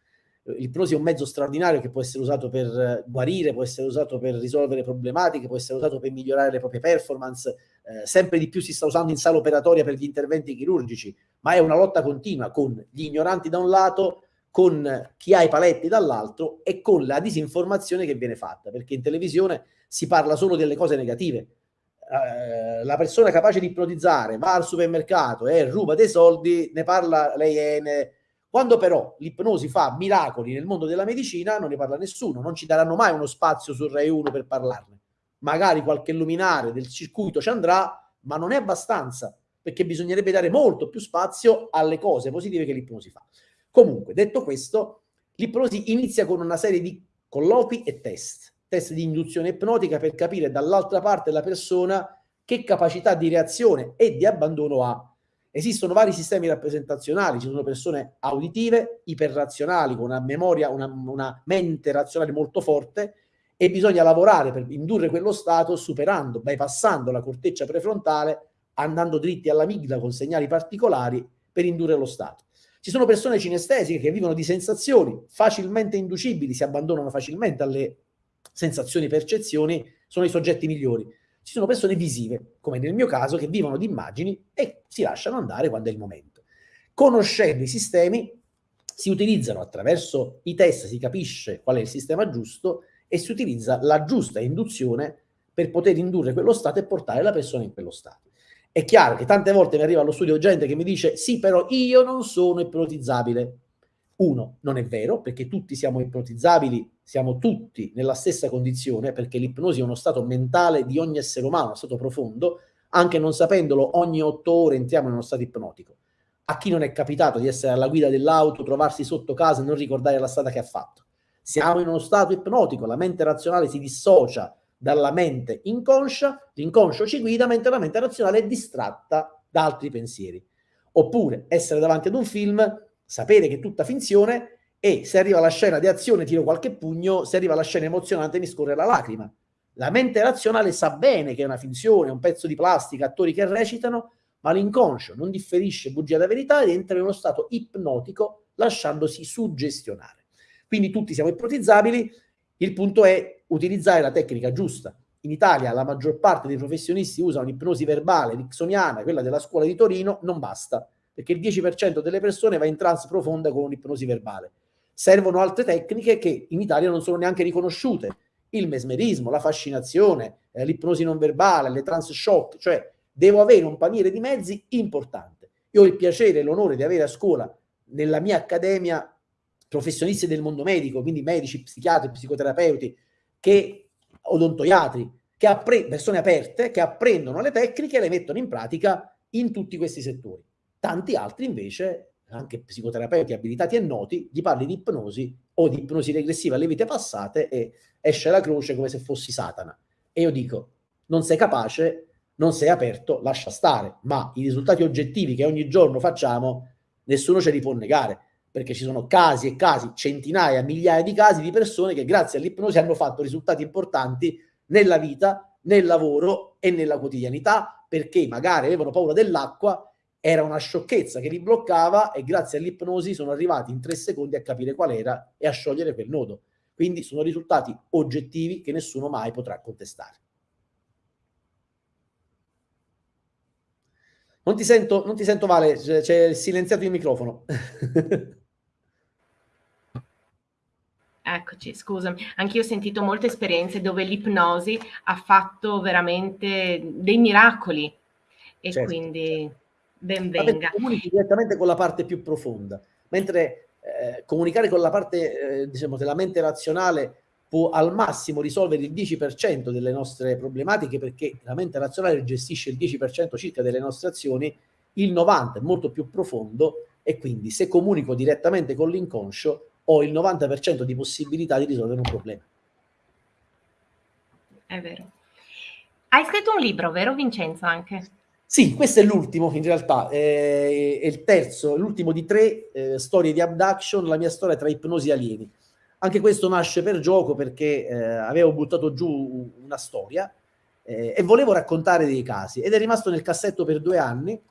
l'ipnosi è un mezzo straordinario che può essere usato per guarire, può essere usato per risolvere problematiche, può essere usato per migliorare le proprie performance, eh, sempre di più si sta usando in sala operatoria per gli interventi chirurgici, ma è una lotta continua con gli ignoranti da un lato, con chi ha i paletti dall'altro e con la disinformazione che viene fatta, perché in televisione si parla solo delle cose negative. Eh, la persona capace di ipnotizzare va al supermercato e ruba dei soldi, ne parla le iene. Quando però l'ipnosi fa miracoli nel mondo della medicina, non ne parla nessuno, non ci daranno mai uno spazio sul Rai 1 per parlarne. Magari qualche luminare del circuito ci andrà, ma non è abbastanza, perché bisognerebbe dare molto più spazio alle cose positive che l'ipnosi fa. Comunque, detto questo, l'ipnosi inizia con una serie di colloqui e test, test di induzione ipnotica per capire dall'altra parte della persona che capacità di reazione e di abbandono ha. Esistono vari sistemi rappresentazionali, ci sono persone auditive, iperrazionali, con una memoria, una, una mente razionale molto forte, e bisogna lavorare per indurre quello stato superando, bypassando la corteccia prefrontale, andando dritti all'amigdala con segnali particolari per indurre lo stato. Ci sono persone cinestesiche che vivono di sensazioni facilmente inducibili, si abbandonano facilmente alle sensazioni percezioni, sono i soggetti migliori. Ci sono persone visive, come nel mio caso, che vivono di immagini e si lasciano andare quando è il momento. Conoscendo i sistemi, si utilizzano attraverso i test, si capisce qual è il sistema giusto e si utilizza la giusta induzione per poter indurre quello stato e portare la persona in quello stato. È chiaro che tante volte mi arriva allo studio gente che mi dice sì, però io non sono ipnotizzabile. Uno, non è vero, perché tutti siamo ipnotizzabili, siamo tutti nella stessa condizione, perché l'ipnosi è uno stato mentale di ogni essere umano, uno stato profondo, anche non sapendolo, ogni otto ore entriamo in uno stato ipnotico. A chi non è capitato di essere alla guida dell'auto, trovarsi sotto casa e non ricordare la strada che ha fatto? Siamo in uno stato ipnotico, la mente razionale si dissocia dalla mente inconscia, l'inconscio ci guida mentre la mente razionale è distratta da altri pensieri. Oppure essere davanti ad un film, sapere che è tutta finzione e se arriva la scena di azione tiro qualche pugno, se arriva la scena emozionante mi scorre la lacrima. La mente razionale sa bene che è una finzione, un pezzo di plastica, attori che recitano, ma l'inconscio non differisce bugia da verità ed entra in uno stato ipnotico lasciandosi suggestionare. Quindi tutti siamo ipnotizzabili, il punto è utilizzare la tecnica giusta. In Italia la maggior parte dei professionisti usano l'ipnosi verbale nixoniana, quella della scuola di Torino, non basta, perché il 10% delle persone va in trance profonda con un'ipnosi verbale. Servono altre tecniche che in Italia non sono neanche riconosciute. Il mesmerismo, la fascinazione, eh, l'ipnosi non verbale, le trance shock, cioè devo avere un paniere di mezzi importante. Io ho il piacere e l'onore di avere a scuola, nella mia accademia, professionisti del mondo medico, quindi medici, psichiatri, psicoterapeuti, che odontoiatri, che persone aperte, che apprendono le tecniche e le mettono in pratica in tutti questi settori. Tanti altri invece, anche psicoterapeuti abilitati e noti, gli parli di ipnosi o di ipnosi regressiva alle vite passate e esce la croce come se fossi Satana. E io dico, non sei capace, non sei aperto, lascia stare, ma i risultati oggettivi che ogni giorno facciamo, nessuno ce li può negare perché ci sono casi e casi, centinaia, migliaia di casi di persone che grazie all'ipnosi hanno fatto risultati importanti nella vita, nel lavoro e nella quotidianità, perché magari avevano paura dell'acqua, era una sciocchezza che li bloccava e grazie all'ipnosi sono arrivati in tre secondi a capire qual era e a sciogliere quel nodo. Quindi sono risultati oggettivi che nessuno mai potrà contestare. Non ti sento, non ti sento Vale, c'è silenziato il microfono. Eccoci, scusami. Anch'io ho sentito molte esperienze dove l'ipnosi ha fatto veramente dei miracoli e certo, quindi certo. Ben venga. Comunichi direttamente con la parte più profonda, mentre eh, comunicare con la parte, eh, diciamo, della mente razionale può al massimo risolvere il 10% delle nostre problematiche perché la mente razionale gestisce il 10% circa delle nostre azioni, il 90% è molto più profondo e quindi se comunico direttamente con l'inconscio ho il 90% di possibilità di risolvere un problema. È vero. Hai scritto un libro, vero Vincenzo, anche? Sì, questo è l'ultimo in realtà, è, è il terzo, l'ultimo di tre eh, storie di abduction, la mia storia tra ipnosi e alieni. Anche questo nasce per gioco perché eh, avevo buttato giù una storia eh, e volevo raccontare dei casi ed è rimasto nel cassetto per due anni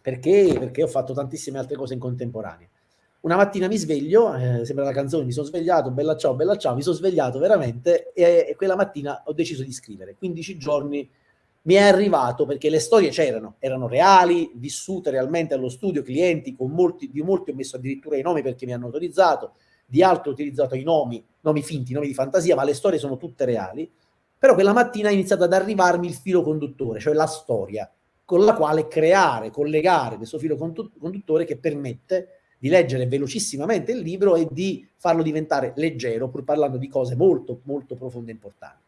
perché, perché ho fatto tantissime altre cose in contemporanea. una mattina mi sveglio, eh, sembra la canzone, mi sono svegliato, bella ciao, bella ciao, mi sono svegliato veramente e, e quella mattina ho deciso di scrivere. 15 giorni mi è arrivato perché le storie c'erano, erano reali, vissute realmente allo studio, clienti, con molti, di molti ho messo addirittura i nomi perché mi hanno autorizzato, di altri ho utilizzato i nomi, nomi finti, nomi di fantasia, ma le storie sono tutte reali. Però quella mattina è iniziato ad arrivarmi il filo conduttore, cioè la storia, con la quale creare, collegare questo filo conduttore che permette di leggere velocissimamente il libro e di farlo diventare leggero, pur parlando di cose molto, molto profonde e importanti.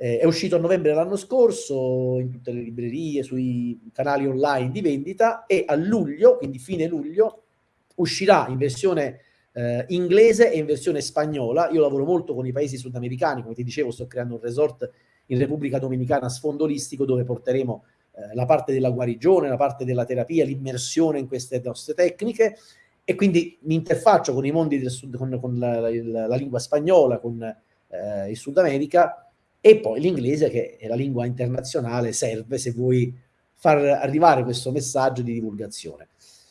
Eh, è uscito a novembre dell'anno scorso in tutte le librerie, sui canali online di vendita e a luglio, quindi fine luglio, uscirà in versione eh, inglese e in versione spagnola. Io lavoro molto con i paesi sudamericani, come ti dicevo sto creando un resort in Repubblica Dominicana a sfondo olistico dove porteremo eh, la parte della guarigione, la parte della terapia, l'immersione in queste nostre tecniche e quindi mi interfaccio con i mondi del sud, con, con la, la, la, lingua spagnola, con eh, il Sud America e poi l'inglese che è la lingua internazionale serve se vuoi far arrivare questo messaggio di divulgazione.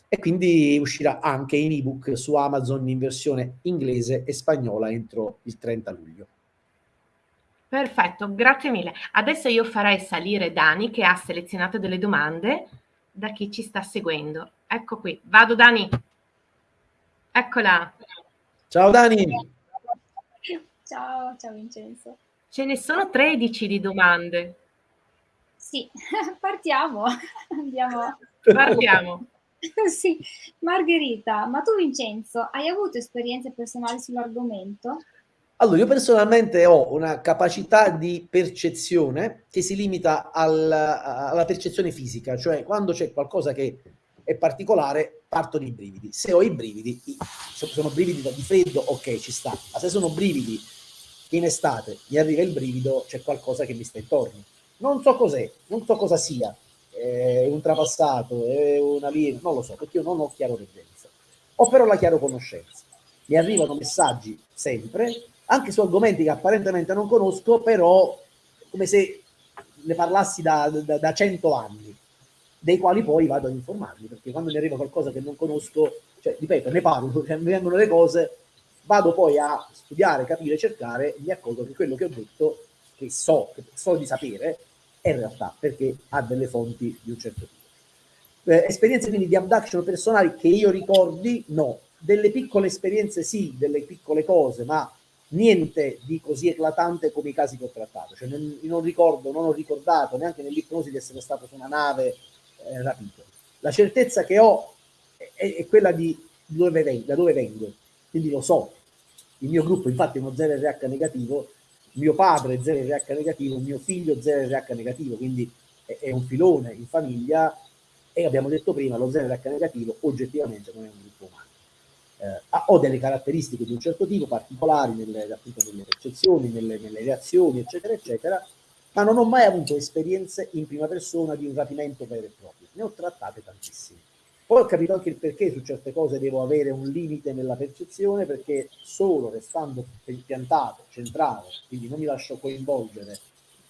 E quindi uscirà anche in ebook su Amazon in versione inglese e spagnola entro il 30 luglio. Perfetto, grazie mille. Adesso io farei salire Dani che ha selezionato delle domande da chi ci sta seguendo. Ecco qui, vado Dani. Eccola. Ciao Dani. Ciao, ciao Vincenzo. Ce ne sono 13 di domande. Sì, partiamo. Andiamo. Partiamo. sì, Margherita, ma tu Vincenzo, hai avuto esperienze personali sull'argomento? Allora, io personalmente ho una capacità di percezione che si limita al, alla percezione fisica, cioè quando c'è qualcosa che è particolare, partono i brividi. Se ho i brividi, sono brividi di freddo, ok, ci sta. Ma se sono brividi in estate mi arriva il brivido, c'è qualcosa che mi sta intorno. Non so cos'è, non so cosa sia. È un trapassato, è una linea, non lo so, perché io non ho chiaro reggenza. Ho però la chiaro conoscenza. Mi arrivano messaggi sempre, anche su argomenti che apparentemente non conosco, però come se ne parlassi da, da, da cento anni dei quali poi vado ad informarmi, perché quando mi arriva qualcosa che non conosco, cioè, ripeto, ne parlo, mi vengono le cose, vado poi a studiare, capire, cercare, mi accorgo che quello che ho detto, che so, che so di sapere, è in realtà perché ha delle fonti di un certo tipo. Eh, esperienze quindi di abduction personali che io ricordi, no. Delle piccole esperienze sì, delle piccole cose, ma niente di così eclatante come i casi che ho trattato. Cioè non, non ricordo, non ho ricordato neanche nell'ipnosi di essere stato su una nave eh, rapito. La certezza che ho è, è quella di dove vengo, da dove vengo, quindi lo so. Il mio gruppo infatti è uno 0RH negativo, mio padre è 0RH negativo, mio figlio 0RH negativo, quindi è, è un filone in famiglia e abbiamo detto prima, lo 0RH negativo oggettivamente non è un gruppo umano. Eh, ho delle caratteristiche di un certo tipo, particolari nelle, appunto, nelle percezioni, nelle, nelle reazioni, eccetera, eccetera, ma non ho mai avuto esperienze in prima persona di un rapimento vero e proprio. Ne ho trattate tantissime. Poi ho capito anche il perché su certe cose devo avere un limite nella percezione, perché solo restando piantato, centrale, quindi non mi lascio coinvolgere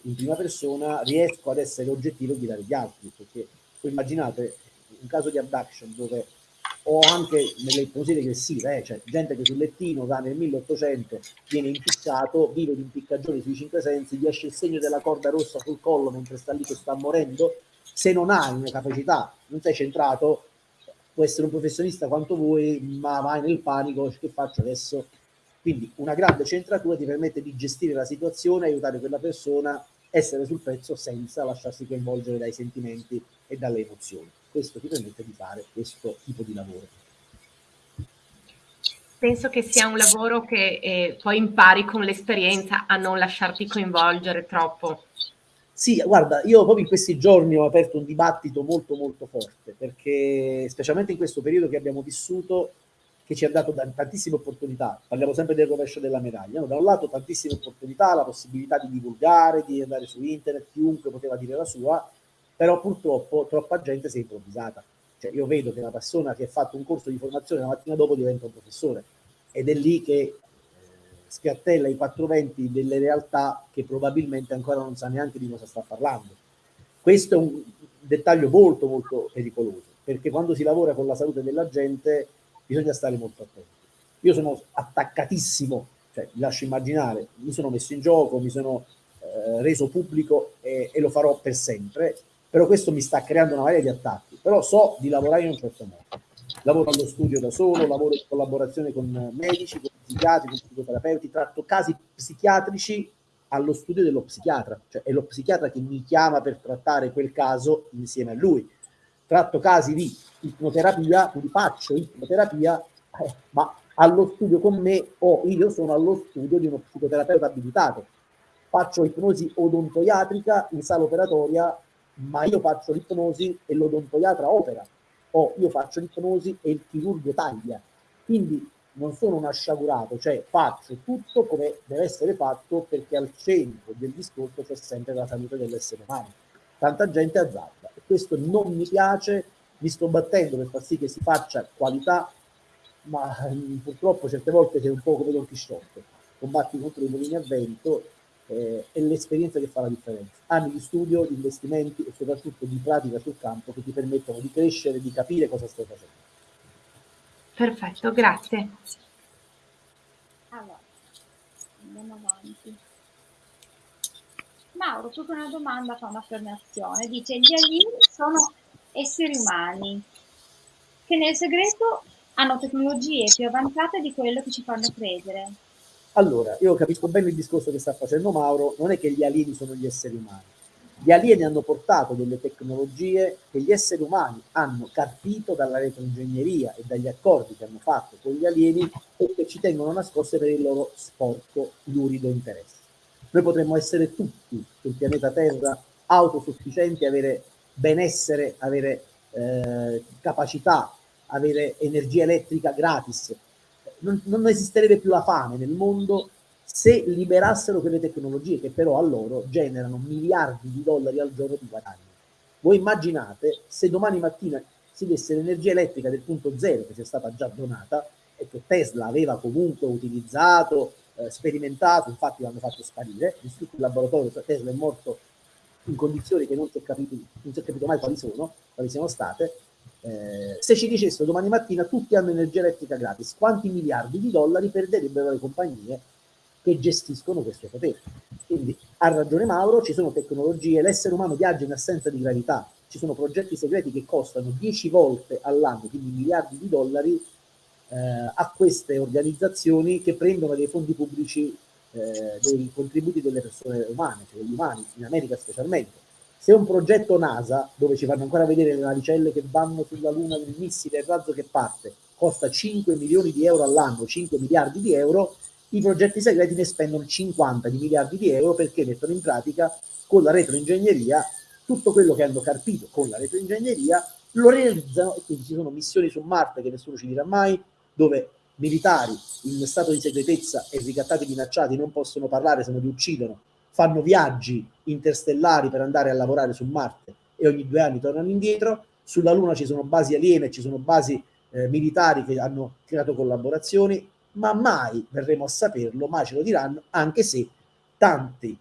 in prima persona, riesco ad essere oggettivo e guidare gli altri. Perché immaginate un caso di abduction dove o anche nelle ipnosi regressive, eh, cioè gente che sul lettino va nel 1800, viene impiccato, vive di impiccagioni sui cinque sensi, gli esce il segno della corda rossa sul collo mentre sta lì che sta morendo, se non hai una capacità, non sei centrato, può essere un professionista quanto vuoi, ma vai nel panico, che faccio adesso? Quindi una grande centratura ti permette di gestire la situazione, aiutare quella persona, essere sul pezzo senza lasciarsi coinvolgere dai sentimenti e dalle emozioni questo ti permette di fare questo tipo di lavoro. Penso che sia un lavoro che eh, poi impari con l'esperienza a non lasciarti coinvolgere troppo. Sì, guarda, io proprio in questi giorni ho aperto un dibattito molto molto forte, perché specialmente in questo periodo che abbiamo vissuto, che ci ha dato tantissime opportunità, parliamo sempre del rovescio della medaglia, no? da un lato tantissime opportunità, la possibilità di divulgare, di andare su internet, chiunque poteva dire la sua, però purtroppo troppa gente si è improvvisata. Cioè io vedo che una persona che ha fatto un corso di formazione la mattina dopo diventa un professore ed è lì che scattella i 420 delle realtà che probabilmente ancora non sa neanche di cosa sta parlando. Questo è un dettaglio molto molto pericoloso, perché quando si lavora con la salute della gente bisogna stare molto attenti. Io sono attaccatissimo, cioè vi lascio immaginare, mi sono messo in gioco, mi sono eh, reso pubblico e, e, lo farò per sempre, però questo mi sta creando una marea di attacchi, però so di lavorare in un certo modo. Lavoro allo studio da solo, lavoro in collaborazione con medici, con psichiatri, con psicoterapeuti, tratto casi psichiatrici allo studio dello psichiatra, cioè è lo psichiatra che mi chiama per trattare quel caso insieme a lui. Tratto casi di ipnoterapia, quindi faccio ipnoterapia, eh, ma allo studio con me o io sono allo studio di uno psicoterapeuta abilitato. Faccio ipnosi odontoiatrica in sala operatoria, ma io faccio l'ipnosi e l'odontoiatra opera, o io faccio l'ipnosi e il chirurgo taglia. Quindi non sono un asciagurato, cioè faccio tutto come deve essere fatto perché al centro del discorso c'è sempre la salute dell'essere umano. Tanta gente azzarda e questo non mi piace, mi sto battendo per far sì che si faccia qualità, ma mh, purtroppo certe volte sei un po' come Don Chisciotte, combatti contro i mulini a vento eh, è l'esperienza che fa la differenza. Anni di studio, di investimenti e soprattutto di pratica sul campo che ti permettono di crescere, di capire cosa stai facendo. Perfetto, grazie. Allora, andiamo avanti. Mauro, tu con una domanda fa un'affermazione, dice gli alieni sono esseri umani che nel segreto hanno tecnologie più avanzate di quello che ci fanno credere. Allora, io capisco bene il discorso che sta facendo Mauro, non è che gli alieni sono gli esseri umani, gli alieni hanno portato delle tecnologie che gli esseri umani hanno carpito dalla retroingegneria e dagli accordi che hanno fatto con gli alieni e che ci tengono nascoste per il loro sporco, lurido interesse. Noi potremmo essere tutti sul pianeta Terra autosufficienti, avere benessere, avere eh, capacità, avere energia elettrica gratis. Non, non esisterebbe più la fame nel mondo se liberassero quelle tecnologie che però a loro generano miliardi di dollari al giorno di guadagno. Voi immaginate se domani mattina si desse l'energia elettrica del punto zero che ci è stata già donata e che Tesla aveva comunque utilizzato, eh, sperimentato, infatti l'hanno fatto sparire, distrutto il laboratorio, Tesla è morto in condizioni che non si è capito, non si è capito mai quali sono, quali siano state, eh, se ci dicessero domani mattina tutti hanno energia elettrica gratis, quanti miliardi di dollari perderebbero le compagnie che gestiscono questo potere. Quindi ha ragione Mauro, ci sono tecnologie, l'essere umano viaggia in assenza di gravità, ci sono progetti segreti che costano 10 volte all'anno, quindi miliardi di dollari, eh, a queste organizzazioni che prendono dei fondi pubblici, eh, dei contributi delle persone umane, cioè degli umani, in America specialmente. Se un progetto NASA, dove ci fanno ancora vedere le navicelle che vanno sulla Luna, il missile, il razzo che parte, costa 5 milioni di euro all'anno, 5 miliardi di euro, i progetti segreti ne spendono 50 di miliardi di euro perché mettono in pratica con la retroingegneria tutto quello che hanno carpito con la retroingegneria lo realizzano e quindi ci sono missioni su Marte che nessuno ci dirà mai dove militari in stato di segretezza e ricattati minacciati non possono parlare se non li uccidono fanno viaggi interstellari per andare a lavorare su Marte e ogni due anni tornano indietro. Sulla Luna ci sono basi aliene ci sono basi eh, militari che hanno creato collaborazioni ma mai verremo a saperlo, mai ce lo diranno, anche se tanti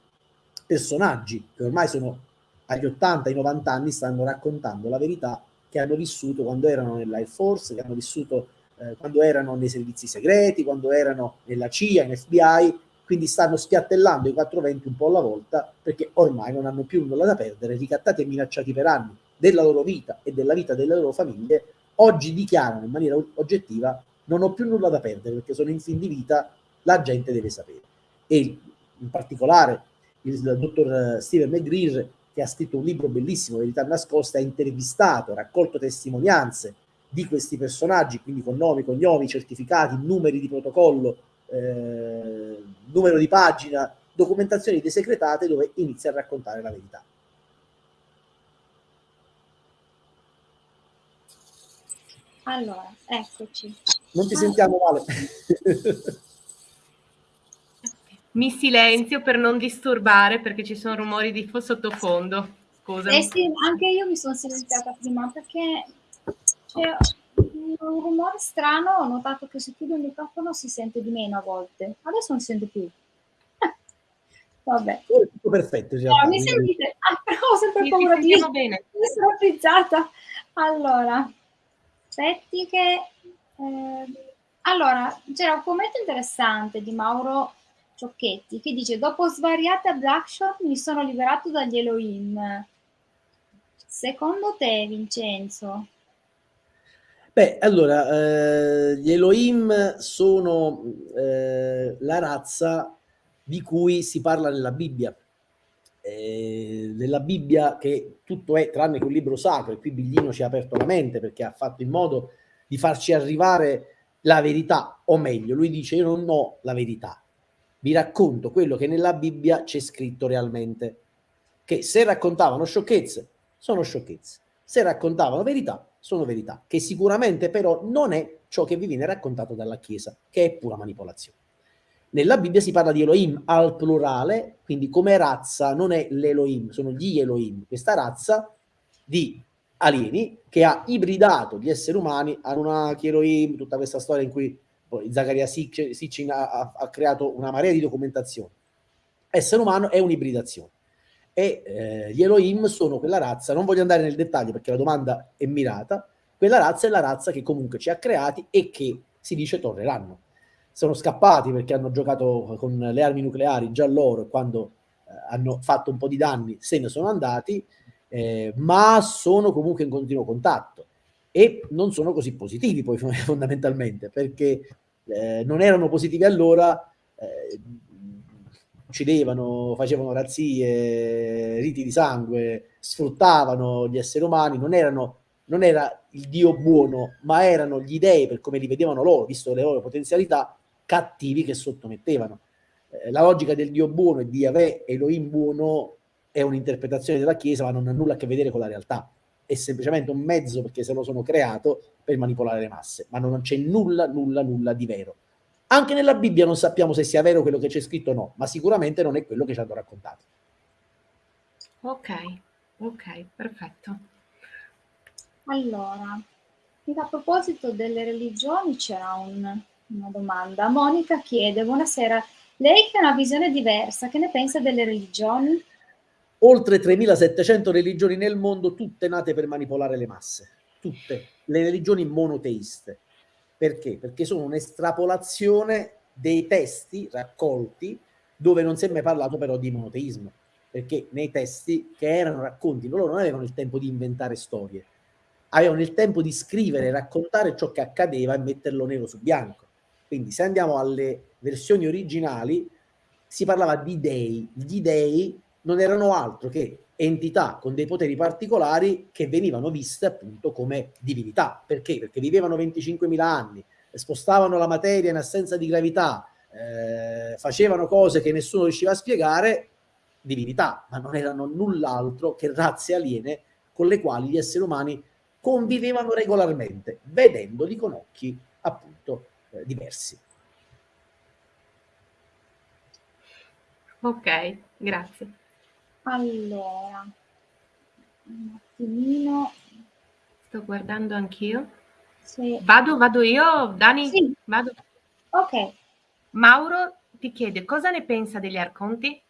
personaggi che ormai sono agli 80, ai 90 anni stanno raccontando la verità che hanno vissuto quando erano nell'Air Force, che hanno vissuto eh, quando erano nei servizi segreti, quando erano nella CIA, in FBI, quindi stanno spiattellando i 420 un po' alla volta perché ormai non hanno più nulla da perdere, ricattati e minacciati per anni della loro vita e della vita delle loro famiglie, oggi dichiarano in maniera oggettiva non ho più nulla da perdere perché sono in fin di vita, la gente deve sapere. E in particolare il dottor Steven McGreer, che ha scritto un libro bellissimo, Verità nascoste, ha intervistato, raccolto testimonianze di questi personaggi, quindi con nomi, cognomi, certificati, numeri di protocollo, eh, numero di pagina, documentazioni desecretate dove inizia a raccontare la verità. Allora, eccoci. Non ti ah. sentiamo male. Mi silenzio per non disturbare perché ci sono rumori di sottofondo. Scusa. Eh sì, anche io mi sono silenziata prima perché c'è un rumore strano. Ho notato che se chiudo il microfono si sente di meno a volte. Adesso non si sente più. Vabbè. Tutto perfetto. No, mi sentite? Ah, però ho sempre sì, paura di bene. essere frizzata. Allora, aspetti che Eh, allora, c'era un commento interessante di Mauro Ciocchetti che dice dopo svariate abduction mi sono liberato dagli Elohim. Secondo te, Vincenzo? Beh, allora, eh, gli Elohim sono eh, la razza di cui si parla nella Bibbia. Eh, nella Bibbia che tutto è tranne che un libro sacro, e qui Biglino ci ha aperto la mente perché ha fatto in modo di farci arrivare la verità, o meglio, lui dice io non ho la verità, vi racconto quello che nella Bibbia c'è scritto realmente, che se raccontavano sciocchezze, sono sciocchezze, se raccontavano verità, sono verità, che sicuramente però non è ciò che vi viene raccontato dalla Chiesa, che è pura manipolazione. Nella Bibbia si parla di Elohim al plurale, quindi come razza non è l'Elohim, sono gli Elohim, questa razza di alieni che ha ibridato gli esseri umani a una Elohim, tutta questa storia in cui poi Sitchin ha, ha, creato una marea di documentazione. Essere umano è un'ibridazione. E eh, gli Elohim sono quella razza, non voglio andare nel dettaglio perché la domanda è mirata, quella razza è la razza che comunque ci ha creati e che si dice torneranno. Sono scappati perché hanno giocato con le armi nucleari già loro quando eh, hanno fatto un po' di danni se ne sono andati, eh, ma sono comunque in continuo contatto e non sono così positivi poi fondamentalmente perché eh, non erano positivi allora eh, uccidevano, facevano razzie, riti di sangue, sfruttavano gli esseri umani, non, erano, non era il Dio buono, ma erano gli dei, per come li vedevano loro, visto le loro potenzialità, cattivi che sottomettevano. Eh, la logica del Dio buono e di Yahweh, Elohim buono, è un'interpretazione della Chiesa, ma non ha nulla a che vedere con la realtà. È semplicemente un mezzo perché se lo sono creato per manipolare le masse, ma non c'è nulla, nulla, nulla di vero. Anche nella Bibbia non sappiamo se sia vero quello che c'è scritto o no, ma sicuramente non è quello che ci hanno raccontato. Ok, ok, perfetto. Allora, a proposito delle religioni c'era un, una domanda. Monica chiede, buonasera, lei che ha una visione diversa, che ne pensa delle religioni? oltre 3700 religioni nel mondo, tutte nate per manipolare le masse, tutte, le religioni monoteiste. Perché? Perché sono un'estrapolazione dei testi raccolti dove non si è mai parlato però di monoteismo, perché nei testi che erano racconti, loro non avevano il tempo di inventare storie, avevano il tempo di scrivere, raccontare ciò che accadeva e metterlo nero su bianco. Quindi se andiamo alle versioni originali, si parlava di dei, gli dei non erano altro che entità con dei poteri particolari che venivano viste appunto come divinità. Perché? Perché vivevano 25.000 anni, spostavano la materia in assenza di gravità, eh, facevano cose che nessuno riusciva a spiegare, divinità, ma non erano null'altro che razze aliene con le quali gli esseri umani convivevano regolarmente, vedendoli con occhi appunto eh, diversi. Ok, grazie. Allora, un attimino. Sto guardando anch'io. Sì. Vado, vado io, Dani? Sì. Vado. Ok. Mauro ti chiede cosa ne pensa degli arconti?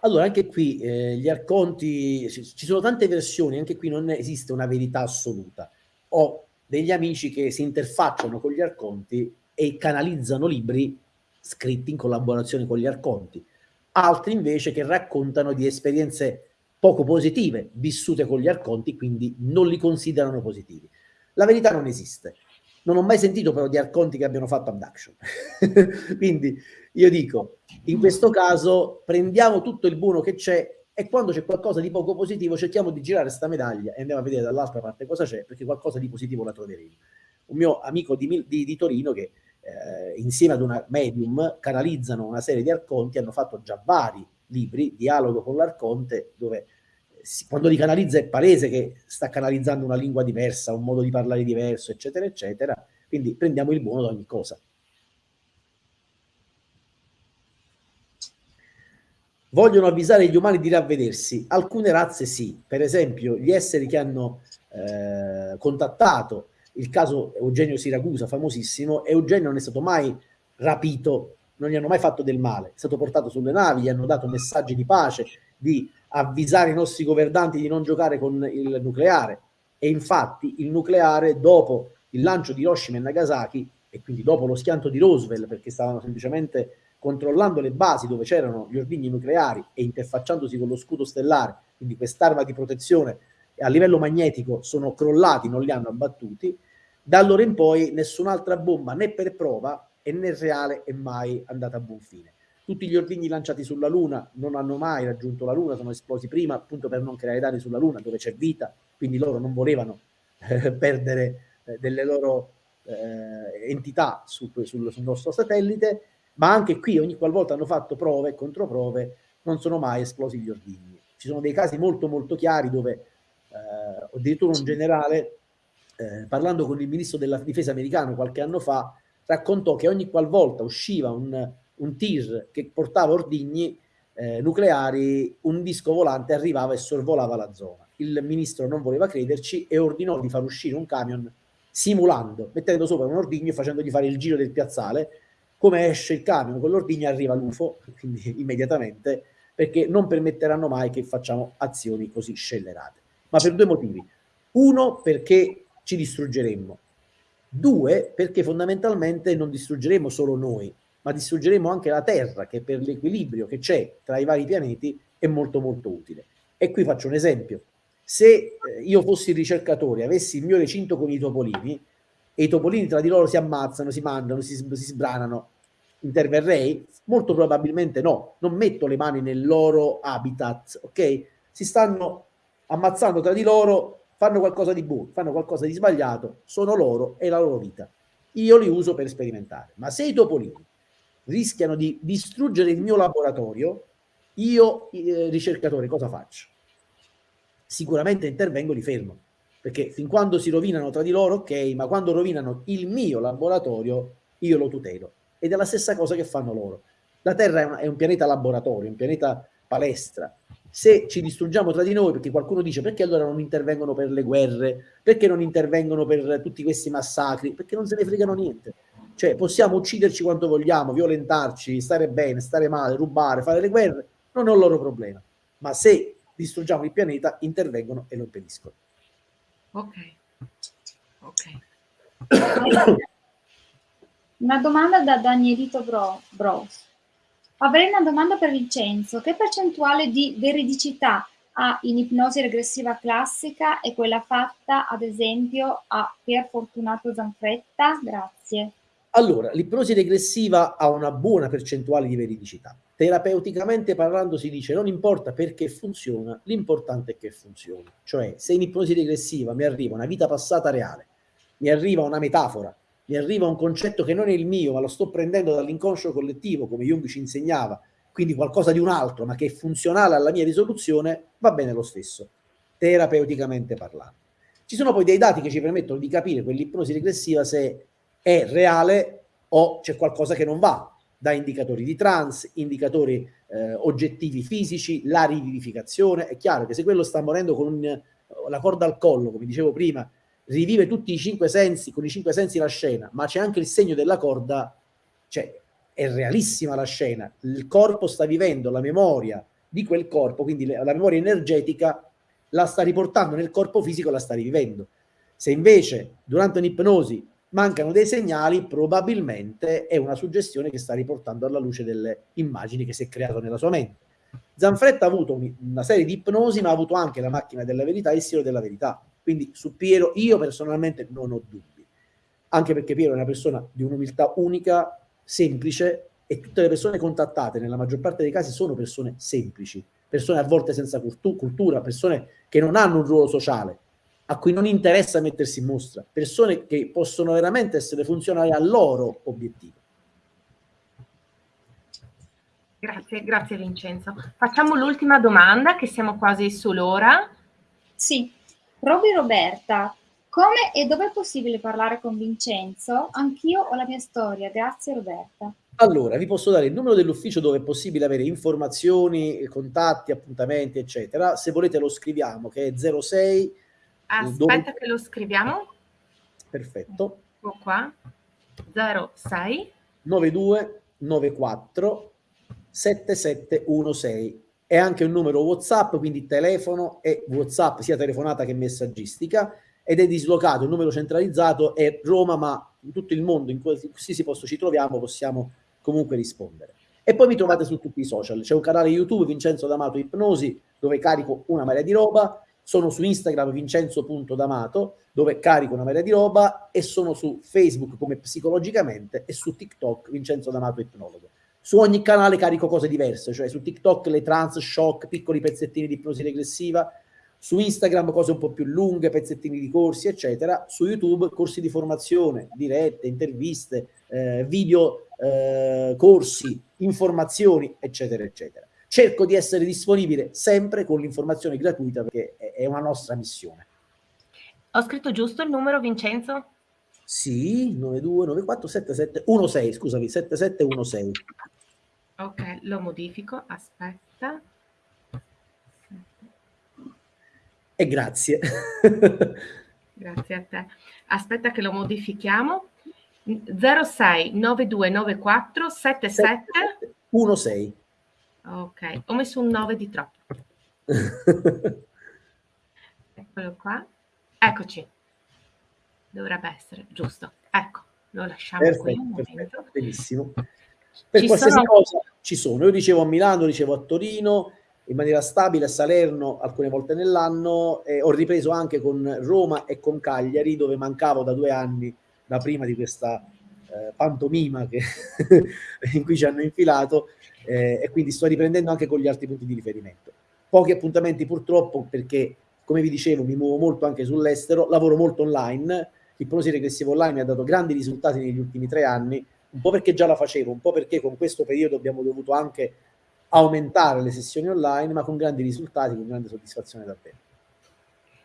Allora, anche qui eh, gli arconti, ci sono tante versioni, anche qui non esiste una verità assoluta. Ho degli amici che si interfacciano con gli arconti e canalizzano libri scritti in collaborazione con gli arconti altri invece che raccontano di esperienze poco positive vissute con gli arconti, quindi non li considerano positivi. La verità non esiste. Non ho mai sentito però di arconti che abbiano fatto abduction. quindi io dico, in questo caso prendiamo tutto il buono che c'è e quando c'è qualcosa di poco positivo cerchiamo di girare questa medaglia e andiamo a vedere dall'altra parte cosa c'è, perché qualcosa di positivo la troveremo. Un mio amico di, di, di Torino che eh, insieme ad una medium canalizzano una serie di arconti, hanno fatto già vari libri, dialogo con l'arconte, dove si, quando li canalizza è palese che sta canalizzando una lingua diversa, un modo di parlare diverso, eccetera, eccetera. Quindi prendiamo il buono da ogni cosa. Vogliono avvisare gli umani di ravvedersi. Alcune razze sì, per esempio gli esseri che hanno eh, contattato il caso Eugenio Siracusa, famosissimo, Eugenio non è stato mai rapito, non gli hanno mai fatto del male, è stato portato sulle navi, gli hanno dato messaggi di pace, di avvisare i nostri governanti di non giocare con il nucleare. E infatti il nucleare dopo il lancio di Hiroshima e Nagasaki e quindi dopo lo schianto di Roosevelt perché stavano semplicemente controllando le basi dove c'erano gli ordigni nucleari e interfacciandosi con lo scudo stellare, quindi quest'arma di protezione a livello magnetico sono crollati, non li hanno abbattuti, da allora in poi nessun'altra bomba né per prova e né reale è mai andata a buon fine. Tutti gli ordigni lanciati sulla Luna non hanno mai raggiunto la Luna, sono esplosi prima appunto per non creare danni sulla Luna dove c'è vita, quindi loro non volevano eh, perdere eh, delle loro eh, entità su, sul, sul nostro satellite, ma anche qui ogni qualvolta hanno fatto prove e controprove non sono mai esplosi gli ordigni. Ci sono dei casi molto molto chiari dove eh, addirittura un generale, eh, parlando con il ministro della difesa americano qualche anno fa, raccontò che ogni qualvolta usciva un, un tir che portava ordigni eh, nucleari, un disco volante arrivava e sorvolava la zona. Il ministro non voleva crederci e ordinò di far uscire un camion simulando, mettendo sopra un ordigno e facendogli fare il giro del piazzale. Come esce il camion con l'ordigno arriva l'UFO, quindi immediatamente, perché non permetteranno mai che facciamo azioni così scellerate. Ma per due motivi. Uno, perché ci distruggeremmo. Due, perché fondamentalmente non distruggeremo solo noi, ma distruggeremo anche la Terra, che per l'equilibrio che c'è tra i vari pianeti è molto molto utile. E qui faccio un esempio. Se eh, io fossi ricercatore, avessi il mio recinto con i topolini, e i topolini tra di loro si ammazzano, si mandano, si, si sbranano, interverrei? Molto probabilmente no, non metto le mani nel loro habitat, ok? Si stanno ammazzando tra di loro, fanno qualcosa di buono, fanno qualcosa di sbagliato, sono loro e la loro vita. Io li uso per sperimentare. Ma se i topolini rischiano di distruggere il mio laboratorio, io eh, ricercatore cosa faccio? Sicuramente intervengo, li fermo, perché fin quando si rovinano tra di loro, ok, ma quando rovinano il mio laboratorio, io lo tutelo. Ed è la stessa cosa che fanno loro. La Terra è un, è un pianeta laboratorio, un pianeta palestra. Se ci distruggiamo tra di noi, perché qualcuno dice perché allora non intervengono per le guerre, perché non intervengono per tutti questi massacri, perché non se ne fregano niente cioè possiamo ucciderci quanto vogliamo, violentarci, stare bene, stare male, rubare, fare le guerre, non è un loro problema. Ma se distruggiamo il pianeta, intervengono e lo impediscono. Ok. Ok. Una domanda da Danielito Bro, Bros. Avrei una domanda per Vincenzo. Che percentuale di veridicità ha in ipnosi regressiva classica e quella fatta, ad esempio, a Pier Fortunato Zanfretta? Grazie. Allora, l'ipnosi regressiva ha una buona percentuale di veridicità. Terapeuticamente parlando si dice non importa perché funziona, l'importante è che funzioni. Cioè, se in ipnosi regressiva mi arriva una vita passata reale, mi arriva una metafora, mi arriva un concetto che non è il mio, ma lo sto prendendo dall'inconscio collettivo, come Jung ci insegnava, quindi qualcosa di un altro, ma che è funzionale alla mia risoluzione, va bene lo stesso, terapeuticamente parlando. Ci sono poi dei dati che ci permettono di capire quell'ipnosi regressiva se è reale o c'è qualcosa che non va, da indicatori di trans, indicatori eh, oggettivi fisici, la rivivificazione. È chiaro che se quello sta morendo con la corda al collo, come dicevo prima, rivive tutti i cinque sensi, con i cinque sensi la scena, ma c'è anche il segno della corda, cioè è realissima la scena, il corpo sta vivendo la memoria di quel corpo, quindi la memoria energetica la sta riportando nel corpo fisico, la sta rivivendo. Se invece durante un'ipnosi mancano dei segnali, probabilmente è una suggestione che sta riportando alla luce delle immagini che si è creato nella sua mente. Zanfretta ha avuto una serie di ipnosi, ma ha avuto anche la macchina della verità e il silo della verità. Quindi su Piero io personalmente non ho dubbi, anche perché Piero è una persona di un'umiltà unica, semplice, e tutte le persone contattate, nella maggior parte dei casi, sono persone semplici, persone a volte senza cultura, persone che non hanno un ruolo sociale, a cui non interessa mettersi in mostra, persone che possono veramente essere funzionali al loro obiettivo. Grazie, grazie Vincenzo. Facciamo l'ultima domanda, che siamo quasi sull'ora. Sì, Roby Roberta, come e dove è possibile parlare con Vincenzo? Anch'io ho la mia storia, grazie Roberta. Allora, vi posso dare il numero dell'ufficio dove è possibile avere informazioni, contatti, appuntamenti, eccetera. Se volete lo scriviamo, che è 06 Aspetta che lo scriviamo. Perfetto. Ecco qua. 06 92 94 7716 è anche un numero WhatsApp, quindi telefono e WhatsApp sia telefonata che messaggistica ed è dislocato, il numero centralizzato è Roma, ma in tutto il mondo in qualsiasi posto ci troviamo possiamo comunque rispondere. E poi mi trovate su tutti i social, c'è un canale YouTube Vincenzo D'Amato Ipnosi dove carico una marea di roba, sono su Instagram vincenzo.d'amato dove carico una marea di roba e sono su Facebook come psicologicamente e su TikTok Vincenzo D'Amato Ipnologo. Su ogni canale carico cose diverse, cioè su TikTok le trans, shock, piccoli pezzettini di ipnosi regressiva, su Instagram cose un po' più lunghe, pezzettini di corsi, eccetera, su YouTube corsi di formazione, dirette, interviste, eh, video, eh, corsi, informazioni, eccetera, eccetera. Cerco di essere disponibile sempre con l'informazione gratuita perché è una nostra missione. Ho scritto giusto il numero, Vincenzo? Sì, 92947716, scusami, 7716. Ok, lo modifico, aspetta. E grazie. grazie a te. Aspetta che lo modifichiamo. 06 9294 77 16. Ok, ho messo un 9 di troppo. Eccolo qua. Eccoci. Dovrebbe essere giusto. Ecco, lo lasciamo perfetto, perfetto, benissimo. Per ci qualsiasi sono... cosa ci sono. Io dicevo a Milano, dicevo a Torino, in maniera stabile a Salerno alcune volte nell'anno e ho ripreso anche con Roma e con Cagliari dove mancavo da due anni da prima di questa eh, pantomima che in cui ci hanno infilato eh, e quindi sto riprendendo anche con gli altri punti di riferimento. Pochi appuntamenti purtroppo perché come vi dicevo mi muovo molto anche sull'estero, lavoro molto online, l'ipnosi regressiva online mi ha dato grandi risultati negli ultimi tre anni, un po' perché già la facevo, un po' perché con questo periodo abbiamo dovuto anche aumentare le sessioni online, ma con grandi risultati, con grande soddisfazione davvero.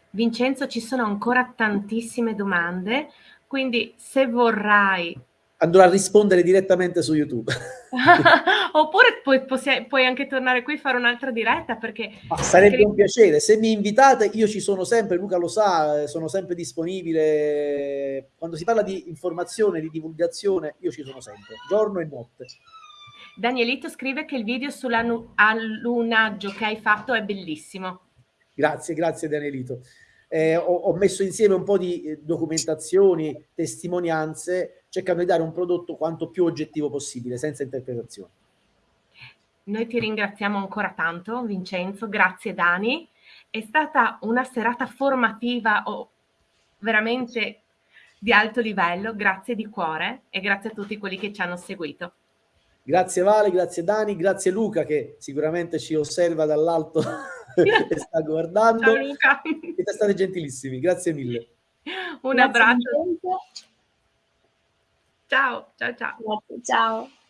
Vincenzo, ci sono ancora tantissime domande, quindi se vorrai... Andrò a rispondere direttamente su YouTube. Oppure puoi, puoi, anche tornare qui e fare un'altra diretta perché... Ma sarebbe perché... un piacere, se mi invitate io ci sono sempre, Luca lo sa, sono sempre disponibile. Quando si parla di informazione, di divulgazione, io ci sono sempre, giorno e notte. Danielito scrive che il video sull'allunaggio che hai fatto è bellissimo. Grazie, grazie Danielito. Eh, ho, ho, messo insieme un po' di eh, documentazioni, testimonianze, cercando di dare un prodotto quanto più oggettivo possibile, senza interpretazioni. Noi ti ringraziamo ancora tanto, Vincenzo, grazie Dani. È stata una serata formativa oh, veramente di alto livello, grazie di cuore e grazie a tutti quelli che ci hanno seguito. Grazie Vale, grazie Dani, grazie Luca che sicuramente ci osserva dall'alto e sta guardando. Ciao Luca. Siete stati gentilissimi, grazie mille. Un grazie abbraccio. Ciao, ciao, ciao. Ciao.